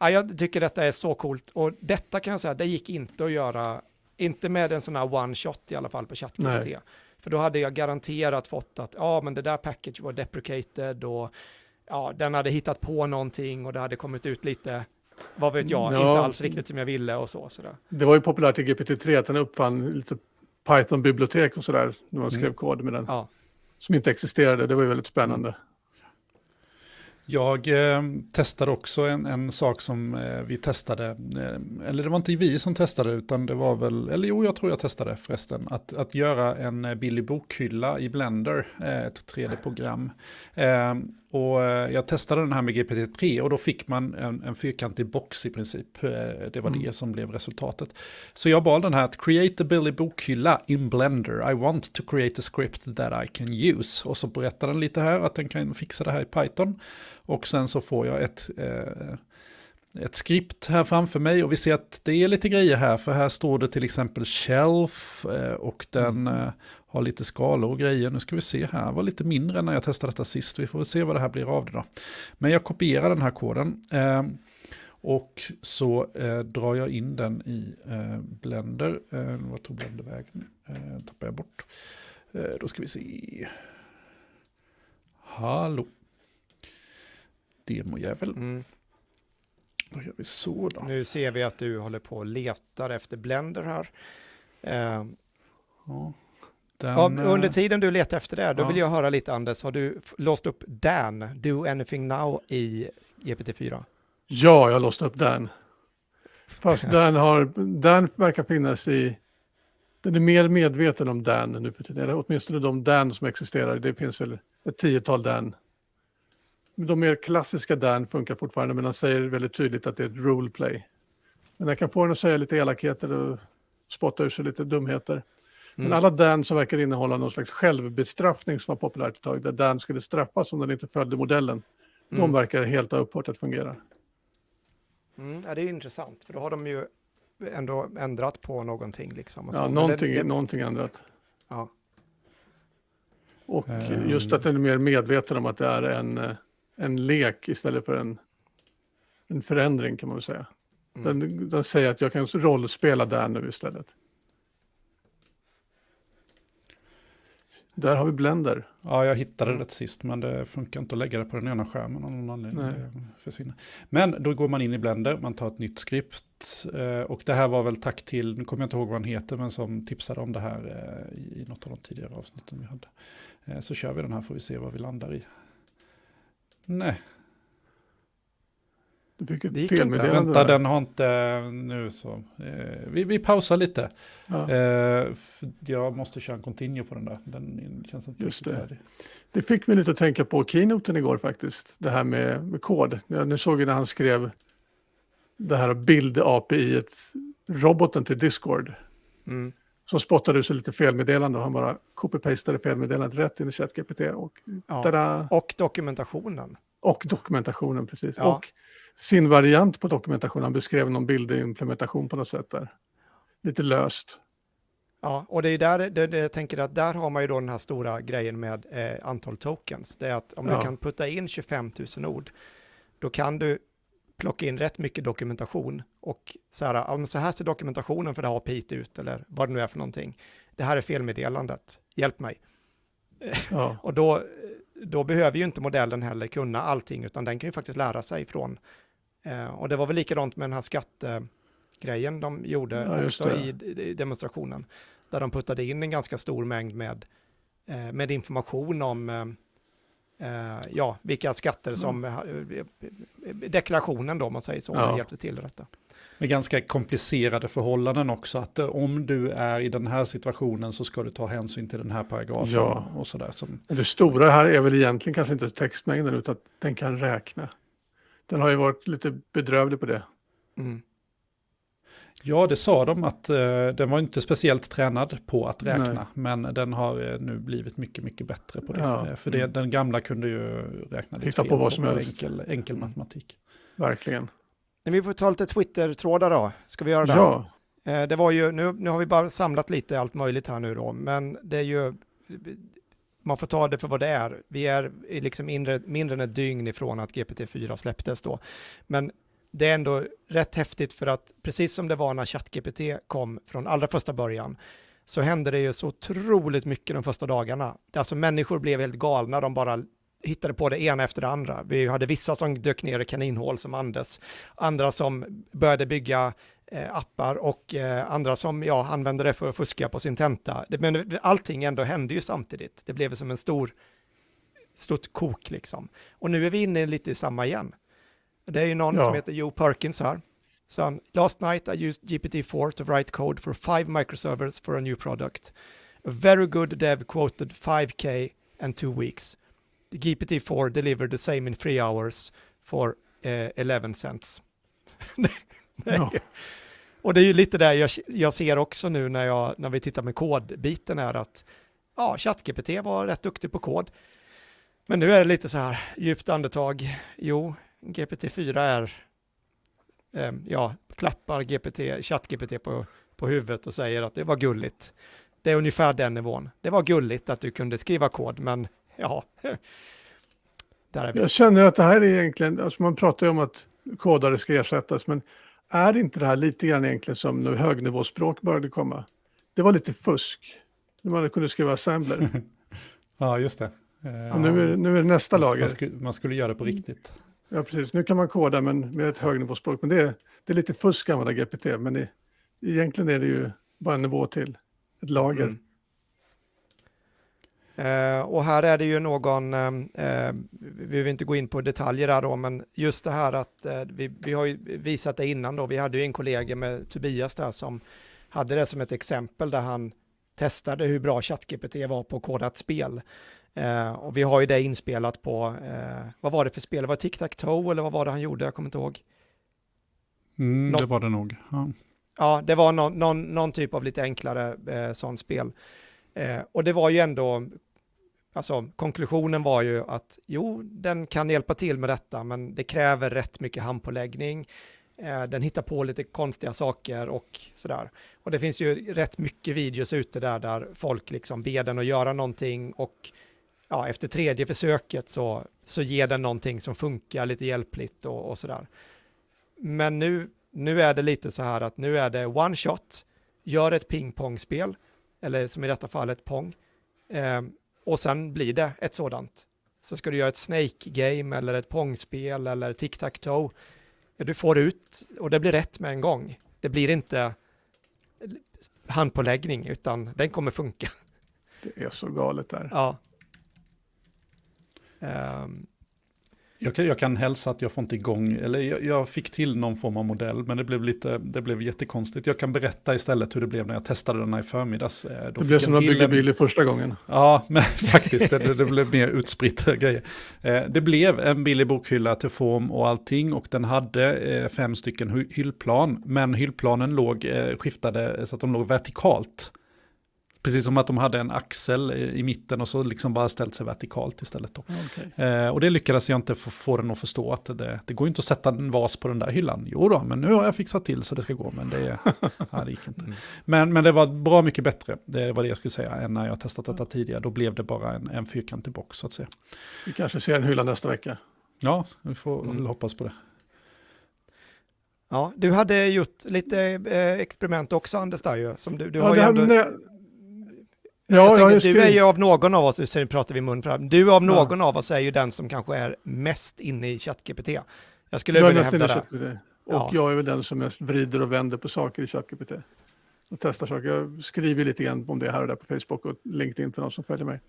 Ja, jag tycker detta är så coolt och detta kan jag säga, det gick inte att göra, inte med en sån här one shot i alla fall på ChatGPT. För då hade jag garanterat fått att, ja men det där package var deprecated och ja, den hade hittat på någonting och det hade kommit ut lite, vad vet jag, Ja. inte alls riktigt som jag ville och så. Sådär. Det var ju populärt i GPT-3 att den uppfann lite Python-bibliotek och sådär när man skrev Mm. kod med den. Ja. Som inte existerade, det var ju väldigt spännande. Jag eh, testade också en, en sak som eh, vi testade, eh, eller det var inte vi som testade utan det var väl, eller jo jag tror jag testade förresten, att, att göra en Billy billig bokhylla i Blender, eh, ett 3D-program. Och eh, jag testade den här med GPT-3 och då fick man en, en fyrkantig box i princip. Eh, det var Mm. det som blev resultatet. Så jag bad den här att create a billig bokhylla in Blender. I want to create a script that I can use. Och så berättar den lite här att den kan fixa det här i Python. Och sen så får jag ett, eh, ett skript här framför mig och vi ser att det är lite grejer här. För här står det till exempel shelf eh, och den eh, har lite skalor och grejer. Nu ska vi se här, det var lite mindre när jag testade detta sist. Vi får väl se vad det här blir av det då. Men jag kopierar den här koden. Eh, och så drar jag in den i Blender. Eh, vad tog Blender vägen? Eh, tappar jag bort. Då ska vi se. Hallå. Demojävel. Mm. Då gör vi så då. Nu ser vi att du håller på och letar efter Blender här. Eh, Ja. Den, ja, eh, under tiden du letar efter det, då ja. vill jag höra lite Anders, har du låst upp Dan, Do Anything Now i GPT-4? Ja, jag har låst upp den. Fast den, har, den verkar finnas i... Den är mer medveten om Dan nu för tiden. Eller åtminstone de Dan som existerar. Det finns väl ett tiotal Dan. De mer klassiska Dan funkar fortfarande, men den säger väldigt tydligt att det är ett roleplay. Men den kan få den att säga lite elakheter och spotta ur sig lite dumheter. Men Mm. alla Dan som verkar innehålla någon slags självbestraffning som var populärt ett tag, där Dan skulle straffas om den inte följde modellen, de Mm. verkar helt ha upphört att fungera. Mm, ja, det är intressant, för då har de ju ändå ändrat på någonting. Liksom, och så. Ja, någonting, det, det, någonting ändrat. ja. Och Ehm. just att den är mer medveten om att det är en, eh, en lek istället för en, en förändring kan man väl säga. Mm. Den, den säger att jag kan rollspela där nu istället. Där har vi Blender. Ja, jag hittade det sist, men det funkar inte att lägga det på den ena skärmen av någon anledning. Försvinner. Men då går man in i Blender, man tar ett nytt skript. eh, Och det här var väl tack till, nu kommer jag inte ihåg vad han heter, men som tipsade om det här eh, i något av de tidigare avsnitten vi hade. Eh, Så kör vi den här får vi se vad vi landar i. Nej, Du fick ett felmeddelande. vänta där. den har inte nu så. Eh, Vi, vi pausar lite. Ja. Eh, Jag måste köra en continue på den där. Den känns inte Just det. färdig. Det fick mig lite att tänka på keynoten igår faktiskt. Det här med, med kod. Jag, nu såg jag när han skrev det här bild-API, roboten till Discord. Mm. Som spottade ut sig lite felmeddelande och han bara copy-pastade felmeddelandet rätt in i ChatGPT och, Ja. Och dokumentationen. och dokumentationen precis. Ja. Och sin variant på dokumentationen, han beskrev någon bildimplementation på något sätt där. Lite löst. Ja, och det är där det, det, jag tänker att där har man ju då den här stora grejen med eh, antal tokens. Det är att om Ja. du kan putta in 25 000 ord, då kan du plocka in rätt mycket dokumentation och så här, ja, så här ser dokumentationen för det här API ut eller vad det nu är för någonting. Det här är felmeddelandet, hjälp mig. *laughs* Ja, Och då, då behöver ju inte modellen heller kunna allting, utan den kan ju faktiskt lära sig från. Eh, och det var väl likadant med den här skattegrejen de gjorde Ja, också i, i demonstrationen, där de puttade in en ganska stor mängd med, eh, med information om eh, ja, vilka skatter som eh, deklarationen då, om man säger så, Ja. hjälpte till i detta. Med ganska komplicerade förhållanden också. Att eh, om du är i den här situationen så ska du ta hänsyn till den här paragrafen. Ja. Och sådär. Som, det stora här är väl egentligen kanske inte textmängden utan att den kan räkna. Den har ju varit lite bedrövlig på det. Mm. Ja, det sa de att eh, den var inte speciellt tränad på att räkna. Nej. Men den har eh, nu blivit mycket, mycket bättre på det. Ja. Eh, För det, den gamla kunde ju räkna lite Hitta på fel vad som helst. enkel, enkel matematik. Verkligen. Men vi får ta lite Twitter-trådar då. Ska vi göra det? Ja, Eh, Det var ju, nu, nu har vi bara samlat lite allt möjligt här nu då, men det är ju, man får ta det för vad det är. Vi är liksom mindre, mindre än ett dygn ifrån att GPT-4 släpptes då. Men det är ändå rätt häftigt för att precis som det var när ChatGPT kom från allra första början, så hände det ju så otroligt mycket de första dagarna. Alltså människor blev helt galna, de bara hittade på det ena efter det andra. Vi hade vissa som dök ner i kaninhål som Anders, andra som började bygga eh, appar och eh, andra som ja, använde det för att fuska på sin tenta. Det, men allting ändå hände ju samtidigt. Det blev som en stor, stort kok liksom. Och nu är vi inne lite i samma igen. Det är ju någon Ja. som heter Joe Perkins här. Så han, last night I used GPT-4 to write code for five microservers for a new product. A very good dev quoted 5k and two weeks. The GPT-4 delivered the same in three hours for eh, 11 cents. *laughs* Ja. Och det är ju lite där jag, jag ser också nu när, jag, när vi tittar med kodbiten här att ja, ChatGPT var rätt duktig på kod. Men nu är det lite så här djupt andetag. Jo, GPT-4 är, eh, ja, klappar GPT, ChatGPT på, på huvudet och säger att det var gulligt. Det är ungefär den nivån. Det var gulligt att du kunde skriva kod, men ja, *laughs* där är vi. jag känner att det här är egentligen, alltså man pratar ju om att kodare ska ersättas, men är inte det här lite grann egentligen som när högnivåspråk började komma? Det var lite fusk. När man kunde skriva assembler. *laughs* Ja, just det. Och nu, är, nu är det nästa man, lager. man, skulle, man skulle göra det på riktigt. Ja, precis. Nu kan man koda men med ett högnivåspråk. Men det är, det är lite fusk att använda GPT. Men det, egentligen är det ju bara en nivå till. Ett lager. Mm. Eh, och här är det ju någon, eh, eh vi vill inte gå in på detaljer där då, men just det här att eh, vi, vi har ju visat det innan då, vi hade ju en kollega med Tobias där som hade det som ett exempel där han testade hur bra ChatGPT var på att koda ett spel. Eh, och vi har ju det inspelat på, eh, vad var det för spel? Var det Tic-Tac-Toe eller vad var det han gjorde? Jag kommer inte ihåg. Mm, Nå- det var det nog. Ja. Ja, det var någon, någon, någon typ av lite enklare eh, sånt spel. Eh, och det var ju ändå, alltså konklusionen var ju att jo, den kan hjälpa till med detta, men det kräver rätt mycket handpåläggning. Eh, den hittar på lite konstiga saker och sådär. Och det finns ju rätt mycket videos ute där, där folk liksom ber den att göra någonting och ja, efter tredje försöket så, så ger den någonting som funkar lite hjälpligt och, och sådär. Men nu, nu är det lite så här att nu är det one shot, gör ett pingpongspel, eller som i detta fall ett pong, eh, och sen blir det ett sådant. Så ska du göra ett snake game eller ett pongspel eller tic-tac-toe, ja, du får ut och det blir rätt med en gång. Det blir inte handpåläggning utan den kommer funka. Det är så galet där. Ja. Ehm, Jag, kan, jag kan hälsa att jag får inte igång, eller jag, jag fick till någon form av modell, men det blev, lite, det blev jättekonstigt. Jag kan berätta istället hur det blev när jag testade den här i förmiddags. Eh, Då Det fick blev jag som att bygga en- bil i första gången. Ja, men *laughs* faktiskt, det, det blev mer utspritt *laughs* grejer. Eh, Det blev en billig bokhylla till form och allting och den hade eh, fem stycken hy- hyllplan, men hyllplanen låg skiftade så att de låg vertikalt Precis som att de hade en axel i, i mitten och så liksom bara ställt sig vertikalt istället. Då. Okay. Eh, och det lyckades jag inte få, få den att förstå att det, det går inte att sätta en vas på den där hyllan. Jo då, men nu har jag fixat till så det ska gå, men det, *laughs* ja, det gick inte. Mm. Men, men det var bra mycket bättre, det var det jag skulle säga, än när jag testat detta tidigare. Då blev det bara en, en fyrkantig box så att säga. Vi kanske ser en hylla nästa vecka. Ja, vi får Mm. hoppas på det. Ja, du hade gjort lite eh, experiment också Anders där ju. Som du, du ja, har ju ändå... Ja, tänker, du är ju av någon av oss, nu pratar vi mun på du av någon av oss är ju den som kanske är mest inne i ChatGPT. Jag skulle Jag vilja hävda det. Och Ja. jag är väl den som mest vrider och vänder på saker i ChatGPT. Och testar saker. Jag skriver lite grann om det här och där på Facebook och LinkedIn för de som följer mig.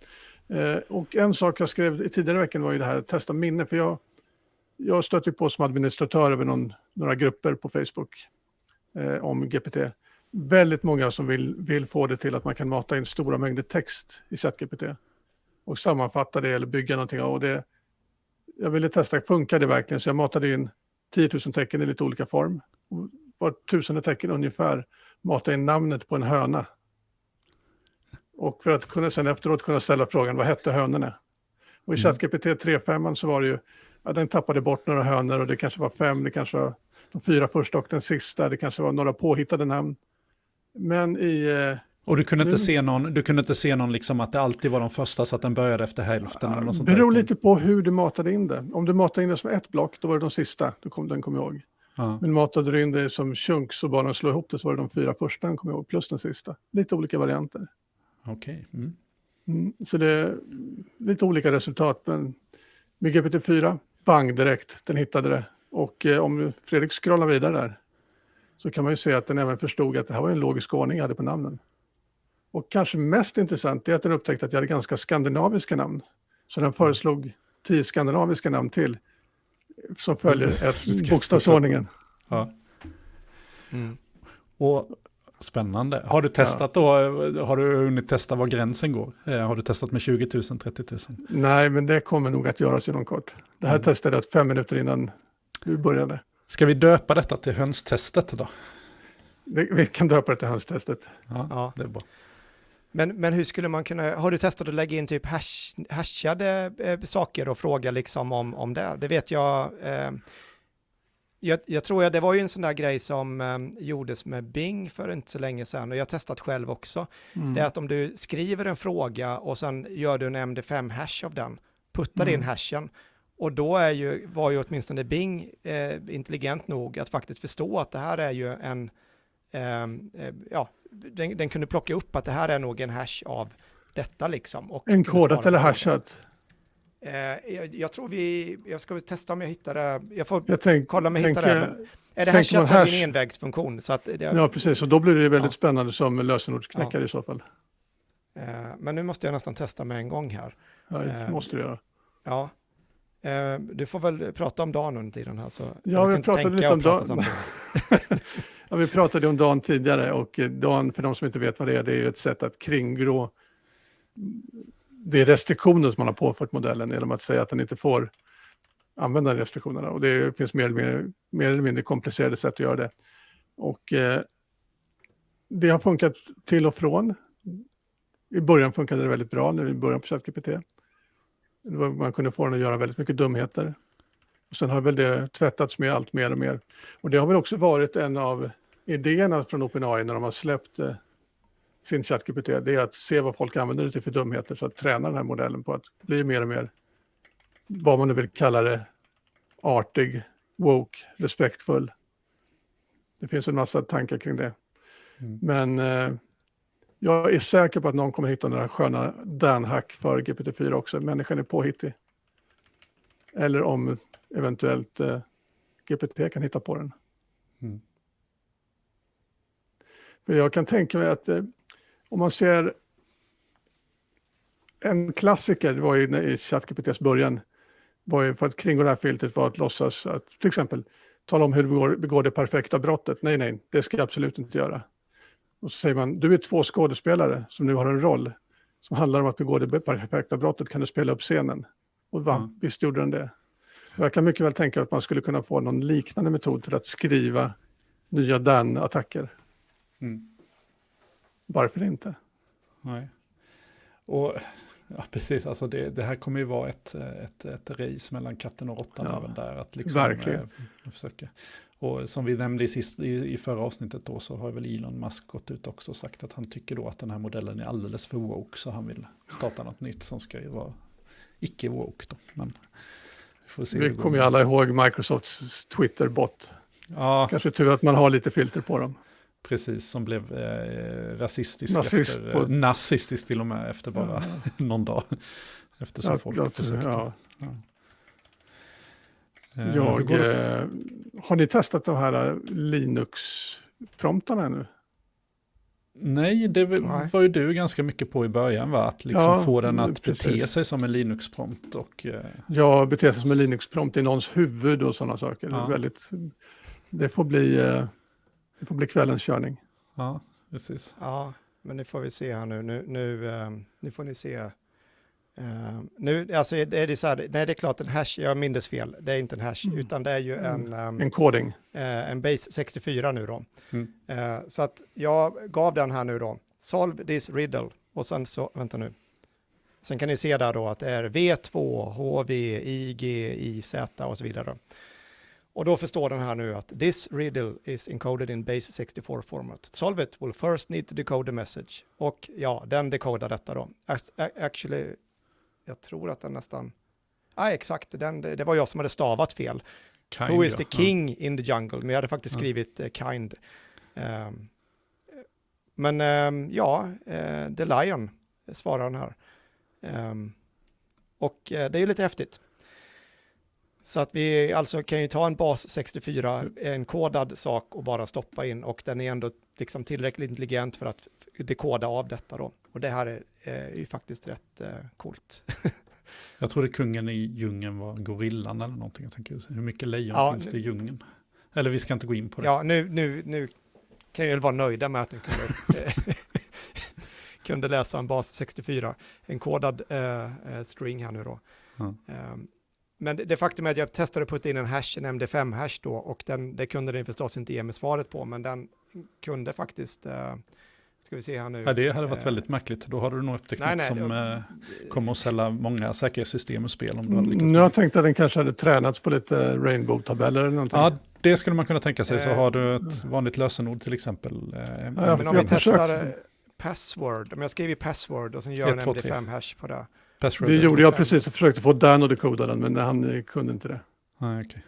Eh, och en sak jag skrev i tidigare veckan var ju det här att testa minne. För jag, jag stötte på som administratör över någon, några grupper på Facebook eh, om GPT. Väldigt många som vill, vill få det till att man kan mata in stora mängder text i ChatGPT. Och sammanfatta det eller bygga någonting. Och det, jag ville testa, funkar det verkligen? Så jag matade in 10 000 tecken i lite olika form. Och Var tusende tecken ungefär matade in namnet på en höna. Och för att kunna sen efteråt kunna ställa frågan, vad hette hönorna? Och i Mm. ChatGPT 3.5 så var det ju, ja, den tappade bort några hönor och det kanske var fem, det kanske var de fyra första och den sista, det kanske var några påhittade namn. Men i, eh, Och du kunde inte Nu- se någon, du kunde inte se någon liksom att det alltid var de första så att den började efter hälften eller något sånt beror där. lite på hur du matade in det. Om du matade in det som ett block, då var det de sista, då kom, den kom jag ihåg. Ja. Men matade du in det som chunks så bara de slår ihop det så var det de fyra första den kom jag ihåg, plus den sista. Lite olika varianter. Okej. Mm. Mm, så det är lite olika resultat, men med GPT-4, bang direkt, den hittade det. Och eh, om Fredrik scrollar vidare där så kan man ju se att den även förstod att det här var en logisk ordning jag hade på namnen. Och kanske mest intressant är att den upptäckte att jag hade ganska skandinaviska namn. Så den föreslog tio skandinaviska namn till som följer *laughs* ett bokstavsordningen. Ja. Mm. Och spännande. Har du testat då, har du hunnit testa var gränsen går? Eh, har du testat med 20 000, 30 000? Nej, men det kommer nog att göras inom kort. Det här Mm. testade jag fem minuter innan vi började. Ska vi döpa detta till hönstestet då? Det, vi kan döpa det till hönstestet. Ja, Ja. det är bra. Men, men hur skulle man kunna, har du testat att lägga in typ hash, hashade eh, saker och fråga liksom om, om det? Det vet jag, eh, jag, jag tror att det var ju en sån där grej som eh, gjordes med Bing för inte så länge sedan och jag har testat själv också. Mm. Det är att om du skriver en fråga och sen gör du en MD5-hash av den, puttar in Mm. hashen och då är ju, var ju åtminstone Bing eh, intelligent nog att faktiskt förstå att det här är ju en, ehm, eh, ja, den, den kunde plocka upp att det här är nog en hash av detta liksom. Och En kodat eller hashat? Eh, jag, jag tror vi, jag ska väl testa om jag hittar det, jag får Jag tänk, kolla om jag hittar det. Är det hashat så är det hash- en envägsfunktion. Så att det, Ja, precis. Och då blir det väldigt Ja. spännande som lösenordsknäckare i så fall. eh, men nu måste jag nästan testa med en gång här. Ja, det Eh, måste du göra. Ja. Eh, du får väl prata om dagen under tiden här. Så Ja, vi pratade lite om samtidigt. *laughs* Ja, vi pratade om Dan tidigare och eh, Dan, för de som inte vet vad det är, det är ju ett sätt att kringgå det är restriktioner som man har påfört modellen genom att säga att den inte får använda restriktionerna. Och det finns mer eller mindre, mer eller mindre komplicerade sätt att göra det. Och eh, det har funkat till och från. I början funkade det väldigt bra, när vi började på ChatGPT. Man kunde få den att göra väldigt mycket dumheter. Och sen har väl det tvättats med allt mer och mer. Och det har väl också varit en av idéerna från OpenAI när de har släppt eh, sin ChatGPT. Det är att se vad folk använder det till för dumheter så att träna den här modellen på att bli mer och mer, vad man nu vill kalla det, artig, woke, respektfull. Det finns en massa tankar kring det. Mm. Men eh, jag är säker på att någon kommer hitta några sköna Dan-hack för GPT-4 också. Människan är påhittig. Eller om eventuellt eh, GPT kan hitta på den. Mm. För jag kan tänka mig att eh, om man ser en klassiker, det var ju i ChatGPTs början, var ju för att kringgå det här filtret var att låtsas att till exempel tala om hur du begår, begår det perfekta brottet. Nej, nej, det ska jag absolut inte göra. Och så säger man, du är två skådespelare som nu har en roll som handlar om att begå det perfekta brottet, kan du spela upp scenen? Och va, Mm. visst gjorde den det. Och jag kan mycket väl tänka att man skulle kunna få någon liknande metod till att skriva nya Dan-attacker. Mm. Varför inte? Nej. Och ja, precis, alltså det, det här kommer ju vara ett, ett, ett race mellan katten och råttan Ja, även där. Att liksom, verkligen. eh, försöka. Och som vi nämnde i, sist, i, i förra avsnittet då så har väl Elon Musk gått ut också och sagt att han tycker då att den här modellen är alldeles för woke så han vill starta något nytt som ska ju vara icke woke då. Men vi får se Vi kommer ju alla ihåg Microsofts Twitter-bot. Ja, Kanske tur att man har lite filter på dem. Precis, som blev eh, rasistisk Nazist efter, på- eh, nazistisk till och med efter bara *laughs* någon dag. Eftersom Ja, folk jag- försökte. ja. Eh, hur Jag, det? eh, har ni testat de här eh, Linux-promptarna ännu? Nej, det var Nej. var ju du ganska mycket på i början, va? Att liksom Ja, få den att precis. bete sig som en Linux-prompt. Och, eh, Jag beter sig som en Linux-prompt i någons huvud och sådana saker. Det, Ja. är väldigt, det, får bli, eh, det får bli kvällens körning. ja, precis. Ja, men nu får vi se här nu. Nu, nu, ehm, nu får ni se. Ehm, nu, alltså är det så här, nej det är klart en hash, jag minns fel, det är inte en hash, Mm. utan det är ju en, ehm, En koding. eh, en base 64 nu då. Mm. Eh, så att jag gav den här nu då, solve this riddle, och sen så, vänta nu. Sen kan ni se där då att det är V2, HV, IG, IZ och så vidare. Och då förstår den här nu att this riddle is encoded in base 64 format. Solve it will first need to decode the message. Och ja, den dekodar detta då. Actually, jag tror att den nästan... Ja, exakt, den, det var jag som hade stavat fel. Kind, Who is ja. the king in the jungle? Men jag hade faktiskt Ja. skrivit eh, kind. Ehm, men ehm, ja, eh, the lion svarar den här. Ehm, och eh, det är ju lite häftigt. Så att vi alltså kan ju ta en bas 64, en kodad sak och bara stoppa in och den är ändå liksom tillräckligt intelligent för att dekoda av detta då. Och det här är, är ju faktiskt rätt eh, coolt. *laughs* Jag trodde kungen i djungeln var gorillan eller någonting. Jag tänker, hur mycket lejon Ja, finns nu- det i djungeln? Eller vi ska inte gå in på det. Ja, nu, nu, nu kan jag ju vara nöjda med att den kunde, *laughs* kunde läsa en bas 64, en kodad eh, eh, string här nu då. Ja. Ehm, men det, det faktum är att jag testade att putta in en hash, en MD5-hash då, och den, det kunde den förstås inte ge mig svaret på, men den kunde faktiskt, eh, ska vi se här nu. Ja, det hade varit Eh, väldigt märkligt. Då hade du nog upptäckt Nej, nej, som det- eh, kommer att sälja många säkerhetssystem och spel om du hade lyckats. Mm, Jag tänkte att den kanske hade tränats på lite rainbow-tabeller eller någonting. Ja, det skulle man kunna tänka sig. Så Eh, har du ett vanligt lösenord till exempel. Eh, Ja, men jag om vi försökte. testar eh, password, om jag skriver password och sen gör en 1, 2, 3. MD5-hash på det. Password. det gjorde jag precis, jag försökte få Dan att dekoda den, men han eh, kunde inte det. Nej, okej.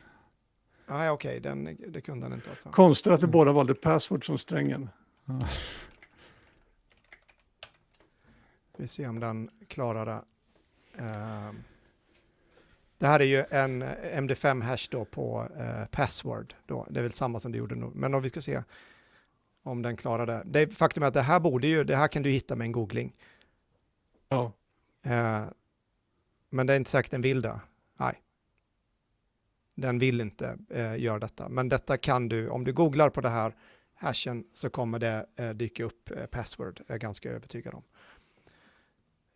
Nej, okej, den, det kunde den inte alltså. Konstigt att vi Mm. båda valde password som strängen. Ja. Vi ser om den klarar det. Ehm, det här är ju en MD5-hash då på eh, password. Då. Det är väl samma som det gjorde nu. Men om vi ska se om den klarar det. det är, faktum är att det här borde ju, det här kan du hitta med en googling. Ja. Eh, men det är inte säkert den vill det. Nej. Den vill inte eh, göra detta. Men detta kan du, om du googlar på det här hashen så kommer det eh, dyka upp eh, password, jag är ganska övertygad om.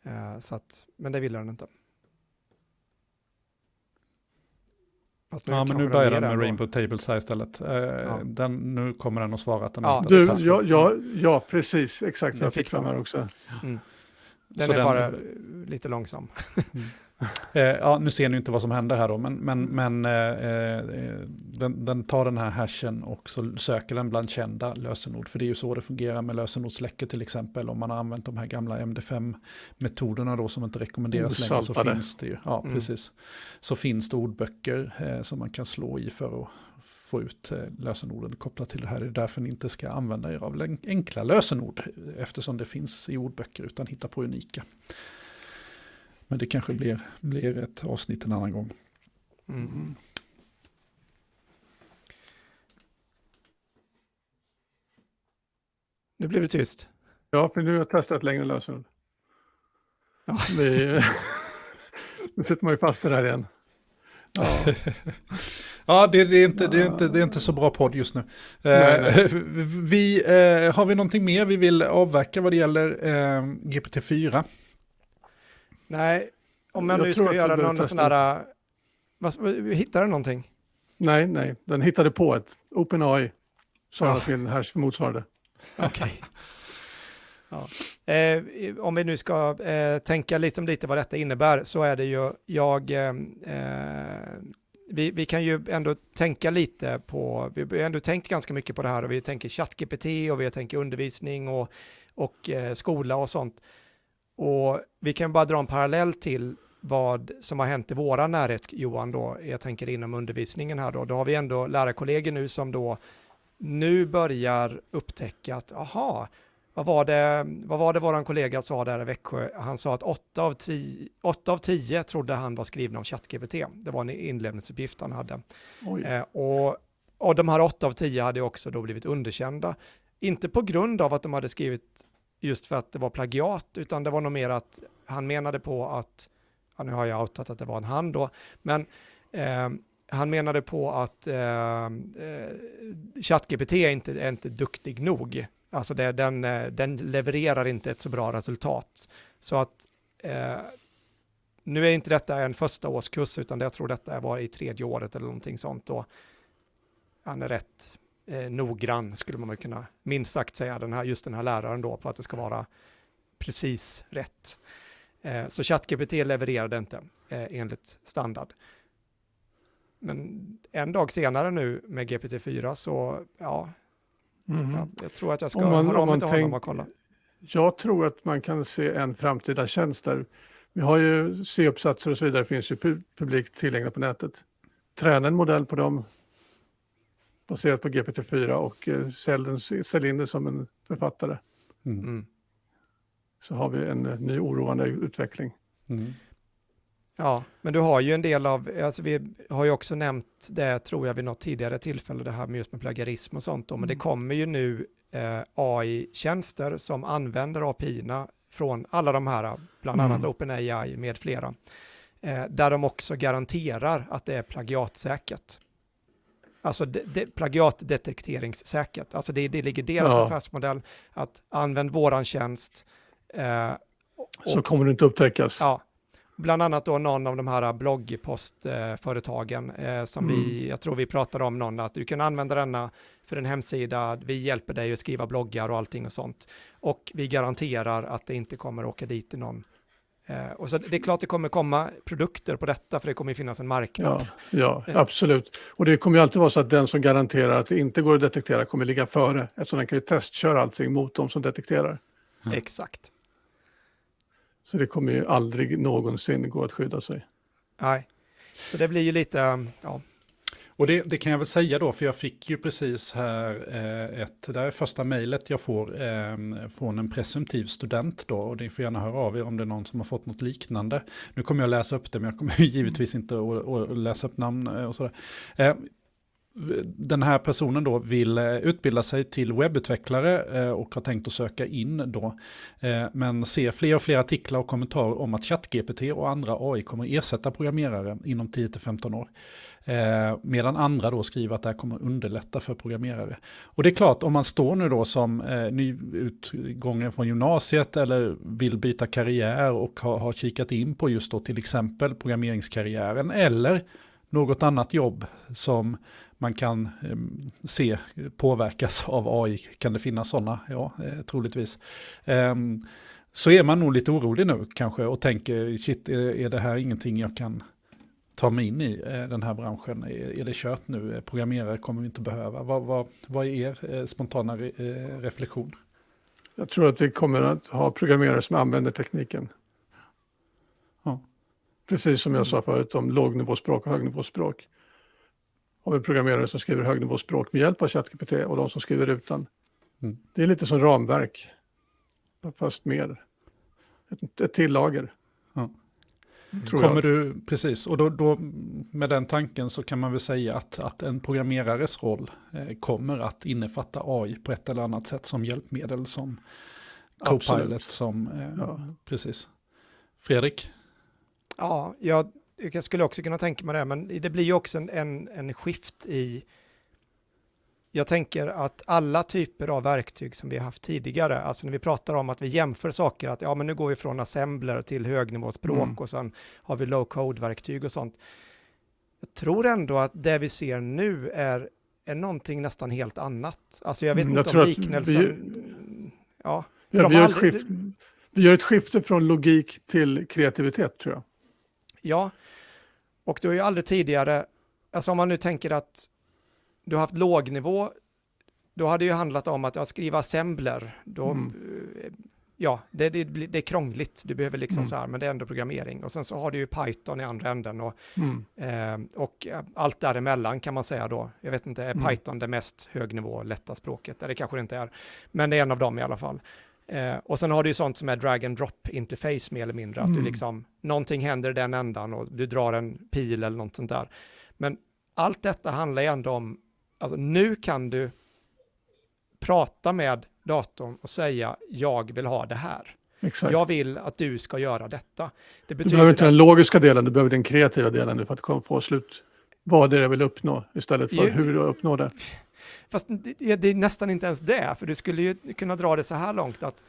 Eh, så att, men det ville den inte. Fast Ja, men nu börjar den med. Rainbow Table Size istället. Eh, den, nu kommer den att svara att den Ja, Du, ja, ja, ja, precis, exakt. Den Jag fick den. här också. Den Så är den- bara eh, lite långsam. Eh, ja, nu ser ni inte vad som händer här då, men, men, men eh, eh, den, den tar den här hashen och så söker den bland kända lösenord. För det är ju så det fungerar med lösenordsläckor till exempel. Om man har använt de här gamla MD5-metoderna då som inte rekommenderas längre så Osaltade. finns det ju, ja Mm. precis. Så finns det ordböcker eh, som man kan slå i för att få ut eh, lösenorden kopplat till det här. Det är därför ni inte ska använda er av enkla lösenord eftersom det finns i ordböcker utan hitta på unika. Men det kanske blir, blir ett avsnitt en annan gång. Mm. Nu blev det tyst. Ja, för nu har jag testat längre lösenord. Ja. *laughs* *laughs* Nu sitter man ju fast i det här igen. *laughs* Ja, Ja, det, det, är inte, det, är inte, det är inte så bra podd just nu. Nej, Eh, *laughs* vi, eh, har vi någonting mer vi vill avverka vad det gäller eh, GPT-4? Nej, om jag, Jag nu ska göra någon sån där... hittar du någonting? nej, nej, den hittade på ett OpenAI. Sa Ja. att min hash motsvarade. Okej. *laughs* Ja. Eh, om vi nu ska eh, tänka liksom lite vad detta innebär så är det ju, jag, eh, vi, vi, kan ju ändå tänka lite på, vi har ändå tänkt ganska mycket på det här och vi tänker ChatGPT och vi tänker undervisning och, och eh, skola och sånt. Och vi kan bara dra en parallell till vad som har hänt i våra närhet, Johan, då, jag tänker inom undervisningen här då, då har vi ändå lärarkollegor nu som då nu börjar upptäcka att, aha, vad var det, vad var det våran kollega sa där i Växjö? Han sa att 8 av 10, 8 av 10 trodde han var skrivna av ChatGPT. Det var en inlämningsuppgift han hade. Eh, och, och de här 8 av 10 hade också då blivit underkända. Inte på grund av att de hade skrivit just för att det var plagiat, utan det var nog mer att han menade på att, ja, nu har jag outat att det var en han då, men eh, han menade på att eh, eh ChatGPT är inte, är inte duktig nog Alltså det, den, eh, den levererar inte ett så bra resultat. Så att eh, nu är inte detta en första årskurs utan jag tror detta var i tredje året eller någonting sånt. Och han är rätt eh, noggrann skulle man kunna minst sagt säga, den här, just den här läraren då, på att det ska vara precis rätt. Eh, så ChatGPT levererade inte eh, enligt standard. Men en dag senare nu med GPT-4 så, ja, Mm. Ja, jag tror att jag ska om man, höra av mig till honom och kolla. Jag tror att man kan se en framtida tjänst där. Vi har ju C-uppsatser och så vidare, finns ju publikt tillgängliga på nätet. Träna en modell på dem baserat på GPT-4 och eh, sälj, in det som en författare. Mm. mm. Så har vi en eh, ny oroande utveckling. Mm. Ja, men du har ju en del av, alltså vi har ju också nämnt det, tror jag, vid något tidigare tillfälle, det här med just med plagiarism och sånt, då, men det mm. kommer ju nu eh, AI-tjänster som använder API-erna från alla de här, bland annat mm. OpenAI med flera, eh, där de också garanterar att det är plagiatsäkert. Alltså de, de, plagiatdetekteringssäkert. Alltså det, det ligger deras ja. affärsmodell att använd våran tjänst. Eh, och, så kommer det inte upptäckas. Ja, bland annat då någon av de här bloggpostföretagen eh, som mm. vi, jag tror vi pratade om någon, att du kan använda denna för en hemsida, vi hjälper dig att skriva bloggar och allting och sånt. Och vi garanterar att det inte kommer åka dit i någon Eh, och så det är klart det kommer komma produkter på detta för det kommer finnas en marknad. Ja, ja, *laughs* absolut. Och det kommer ju alltid vara så att den som garanterar att det inte går att detektera kommer ligga före eftersom den kan ju testköra allting mot de som detekterar. Mm. Exakt. Så det kommer ju aldrig någonsin gå att skydda sig. Nej, så det blir ju lite, ja. Och det, det, kan jag väl säga då, för jag fick ju precis här eh, ett, det är första mejlet jag får eh, från en presumtiv student då, och ni får gärna höra av er om det är någon som har fått något liknande. Nu kommer jag läsa upp det, men jag kommer *laughs* givetvis inte att, att läsa upp namn eh, och sådär. Eh, den här personen då vill eh, utbilda sig till webbutvecklare eh, och har tänkt att söka in då. Eh, men ser fler och fler artiklar och kommentarer om att ChatGPT och andra AI kommer ersätta programmerare inom 10-15 år. Medan andra då skriver att det här kommer underlätta för programmerare. Och det är klart, om man står nu då som nyutgången från gymnasiet eller vill byta karriär och har, har kikat in på just då till exempel programmeringskarriären eller något annat jobb som man kan eh, se påverkas av AI. Kan det finnas sådana? Ja, eh, troligtvis. Eh, så är man nog lite orolig nu kanske och tänker, shit, är, det här ingenting jag kan ta mig in i eh, den här branschen? Är, det kört nu? Programmerare kommer vi inte behöva. Vad, vad, vad är er eh, spontana re, eh, reflektion? Jag tror att vi kommer att ha programmerare som använder tekniken. Ja. Precis som jag sa förut om lågnivåspråk och högnivåspråk av en programmerare som skriver högnivåspråk med hjälp av ChatGPT och de som skriver utan. Mm. Det är lite som ramverk, fast mer. Ett, ett till lager. Ja. Mm. Kommer du, precis, och då, då, med den tanken så kan man väl säga att, att en programmerares roll eh, kommer att innefatta AI på ett eller annat sätt som hjälpmedel, som Copilot, som, eh, ja. precis. Fredrik? Ja, jag jag skulle också kunna tänka mig det, men det blir ju också en, en, en skift i jag tänker att alla typer av verktyg som vi har haft tidigare, alltså när vi pratar om att vi jämför saker, att ja men nu går vi från assembler till högnivåspråk mm. och sen har vi low code-verktyg och sånt. Jag tror ändå att det vi ser nu är, är någonting nästan helt annat. Alltså jag vet mm, inte om liknelsen... Vi, ja. Ja, vi, gör aldrig- skift, vi gör ett skifte från logik till kreativitet tror jag. Ja, och du har ju aldrig tidigare, alltså om man nu tänker att du har haft låg nivå, då hade det ju handlat om att ja, skriva assembler, då, Mm. eh, ja, det, det, det är krångligt, du behöver liksom Mm. så här, men det är ändå programmering. Och sen så har du ju Python i andra änden och, Mm. eh, och allt däremellan kan man säga då. Jag vet inte, är Mm. Python det mest högnivå, lätta språket? Nej, det kanske det inte är, men det är en av dem i alla fall. Eh, och sen har du ju sånt som är drag and drop interface mer eller mindre, att du Mm. liksom, någonting händer i den ändan och du drar en pil eller något sånt där. Men allt detta handlar ju ändå om, alltså nu kan du prata med datorn och säga jag vill ha det här. Exakt. Jag vill att du ska göra detta. Det du behöver inte den logiska delen, du behöver den kreativa delen för att få slut. Vad det är jag vill uppnå istället för Ju- hur du uppnår det. Fast det, det är nästan inte ens det, för du skulle ju kunna dra det så här långt att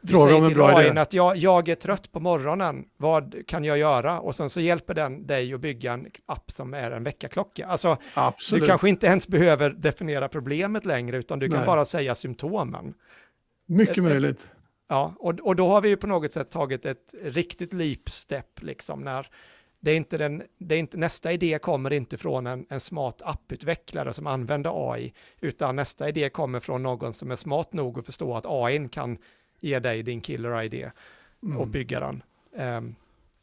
du Fråga säger om till bra idé. att jag, jag är trött på morgonen, vad kan jag göra? Och sen så hjälper den dig att bygga en app som är en väckarklocka. Alltså, Absolut. du kanske inte ens behöver definiera problemet längre, utan du kan Nej. bara säga symptomen. Mycket ett- möjligt. Ja, och, och då har vi ju på något sätt tagit ett riktigt leap step, liksom, när det är inte den, det är inte, nästa idé kommer inte från en, en smart apputvecklare som använder AI, utan nästa idé kommer från någon som är smart nog att förstå att AI kan ge dig din killer-idé och Mm. bygga den. Ehm,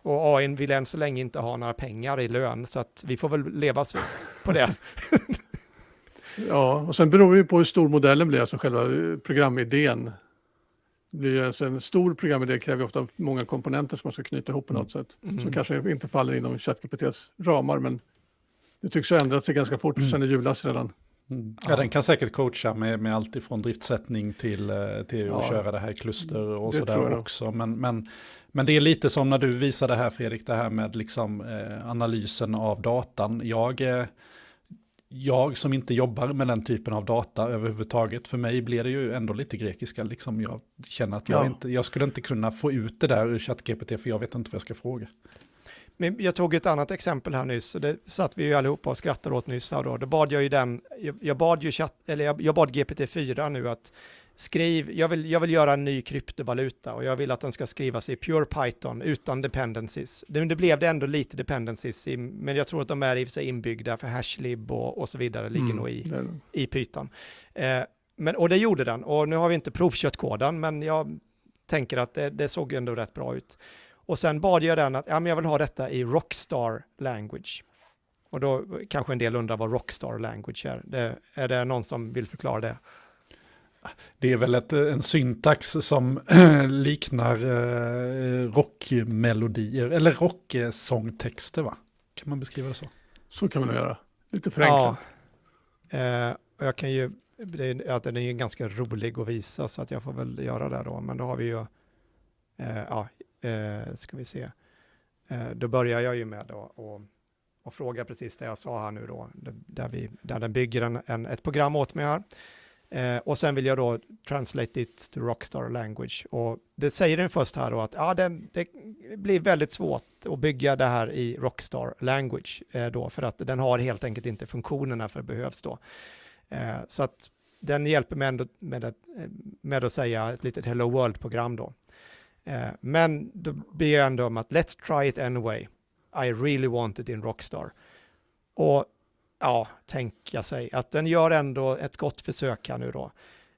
och AI vill än så länge inte ha några pengar i lön, så att vi får väl leva så på det. *laughs* Ja, och sen beror det ju på hur stor modellen blir, alltså själva eh, programidén. Det blir ju alltså en stor programidé kräver ofta många komponenter som man ska knyta ihop på något sätt. Mm. Som kanske inte faller inom ChatGPTs ramar, men det tycks ha ändrat sig ganska fort sen i julas redan. Mm. Ja, den kan säkert coacha med, med allt ifrån driftsättning till, eh, till att Ja. köra det här i kluster och sådär också. Men, men, men det är lite som när du visade här Fredrik, det här med liksom, eh, analysen av datan. Jag, eh, jag som inte jobbar med den typen av data överhuvudtaget, för mig blir det ju ändå lite grekiska. Liksom jag känner att jag, Ja. inte, jag skulle inte kunna få ut det där ur ChatGPT, för jag vet inte vad jag ska fråga. Men jag tog ett annat exempel här nyss, och det satt vi ju allihopa och skrattade åt nyss. Här då. då bad jag ju den, jag, jag bad ju chatt, eller jag, jag bad GPT-4 nu att skriv, jag vill, jag vill göra en ny kryptovaluta och jag vill att den ska skrivas i pure Python utan dependencies. Det, det blev det ändå lite dependencies, i, men jag tror att de är i och för sig inbyggda för hashlib och, och så vidare, ligger Mm. nog i, i Python. Eh, men, och det gjorde den, och nu har vi inte provkört koden, men jag tänker att det, det såg ändå rätt bra ut. Och sen bad jag den att ja, men jag vill ha detta i Rockstar language. Och då kanske en del undrar vad Rockstar language är. Det, är det någon som vill förklara det? Det är väl ett, en syntax som *clears throat* liknar eh, rockmelodier, eller rocksångtexter va? Kan man beskriva det så? Så kan man nog göra. Lite förenklat. Ja. Eh, och jag kan ju, det är, att den är ju ganska rolig att visa så att jag får väl göra det då. Men då har vi ju, eh, ja, eh, ska vi se. Eh, då börjar jag ju med då och, och fråga precis det jag sa här nu då, där, vi, där den bygger en, en, ett program åt mig här. Eh, och sen vill jag då translate it to Rockstar language. Och det säger den först här då att ja, det, det blir väldigt svårt att bygga det här i Rockstar language eh, då, för att den har helt enkelt inte funktionerna för det behövs då. Eh, så att den hjälper mig ändå med att, eh, med att säga ett litet Hello World-program då. Eh, men då ber jag ändå om att let's try it anyway. I really want it in Rockstar. Och ja, tänka sig att den gör ändå ett gott försök här nu då.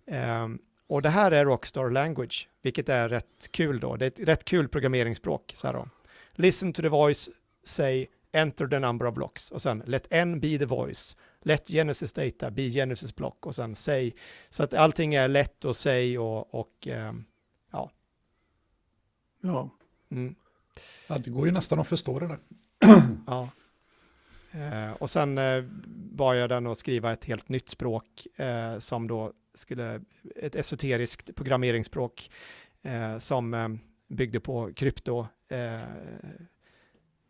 Ehm, och det här är Rockstar Language, vilket är rätt kul då. Det är ett rätt kul programmeringsspråk. Så här då. Listen to the voice, say enter the number of blocks och sen let n be the voice. Let Genesis data be Genesis block och sen say. Så att allting är lätt att säga och, och ehm, Ja. mm, Ja, det går ju nästan att förstå det där. Ja. Eh, och sen eh, bad jag den att skriva ett helt nytt språk eh, som då skulle, ett esoteriskt programmeringsspråk eh, som eh, byggde på krypto, eh,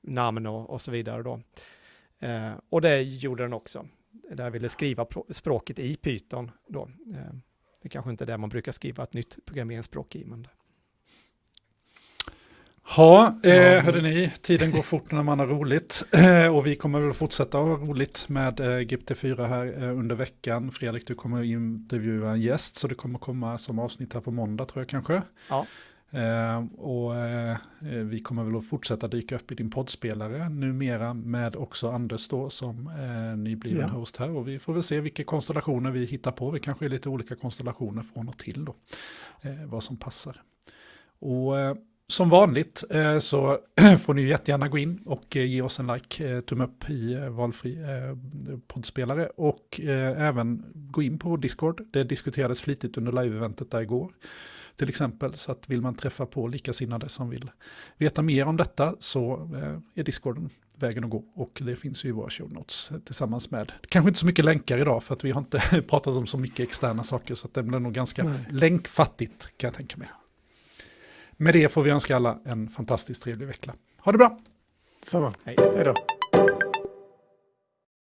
namn och, och så vidare då. Eh, och det gjorde den också. Där jag ville skriva språket i Python då. Eh, det kanske inte är det man brukar skriva ett nytt programmeringsspråk i, men Ja, eh, Ja. hörde ni, tiden går fort när man har roligt. Eh, och vi kommer väl fortsätta ha roligt med eh, GPT-4 här eh, under veckan. Fredrik, du kommer att intervjua en gäst, så det kommer komma som avsnitt här på måndag tror jag kanske. Ja. Eh, och eh, eh, vi kommer väl att fortsätta dyka upp i din poddspelare numera med också Anders då som eh, nybliven Ja. host här. Och vi får väl se vilka konstellationer vi hittar på. Vi kanske är lite olika konstellationer från och till då. Vad som passar. Och som vanligt eh, så *clears throat* får ni jättegärna gå in och eh, ge oss en like, eh, tumme upp i valfri poddspelare och även gå in på Discord. Det diskuterades flitigt under live-eventet där igår. Till exempel, så att vill man träffa på likasinnade som vill veta mer om detta så är Discorden vägen att gå. Och det finns ju i våra show notes tillsammans med, kanske inte så mycket länkar idag för att vi har inte *laughs* pratat om så mycket externa saker så att det blir nog ganska Nej. länkfattigt kan jag tänka mig. Med det får vi önska alla en fantastiskt trevlig vecka. Ha det bra! Samma. Hej. Hej då.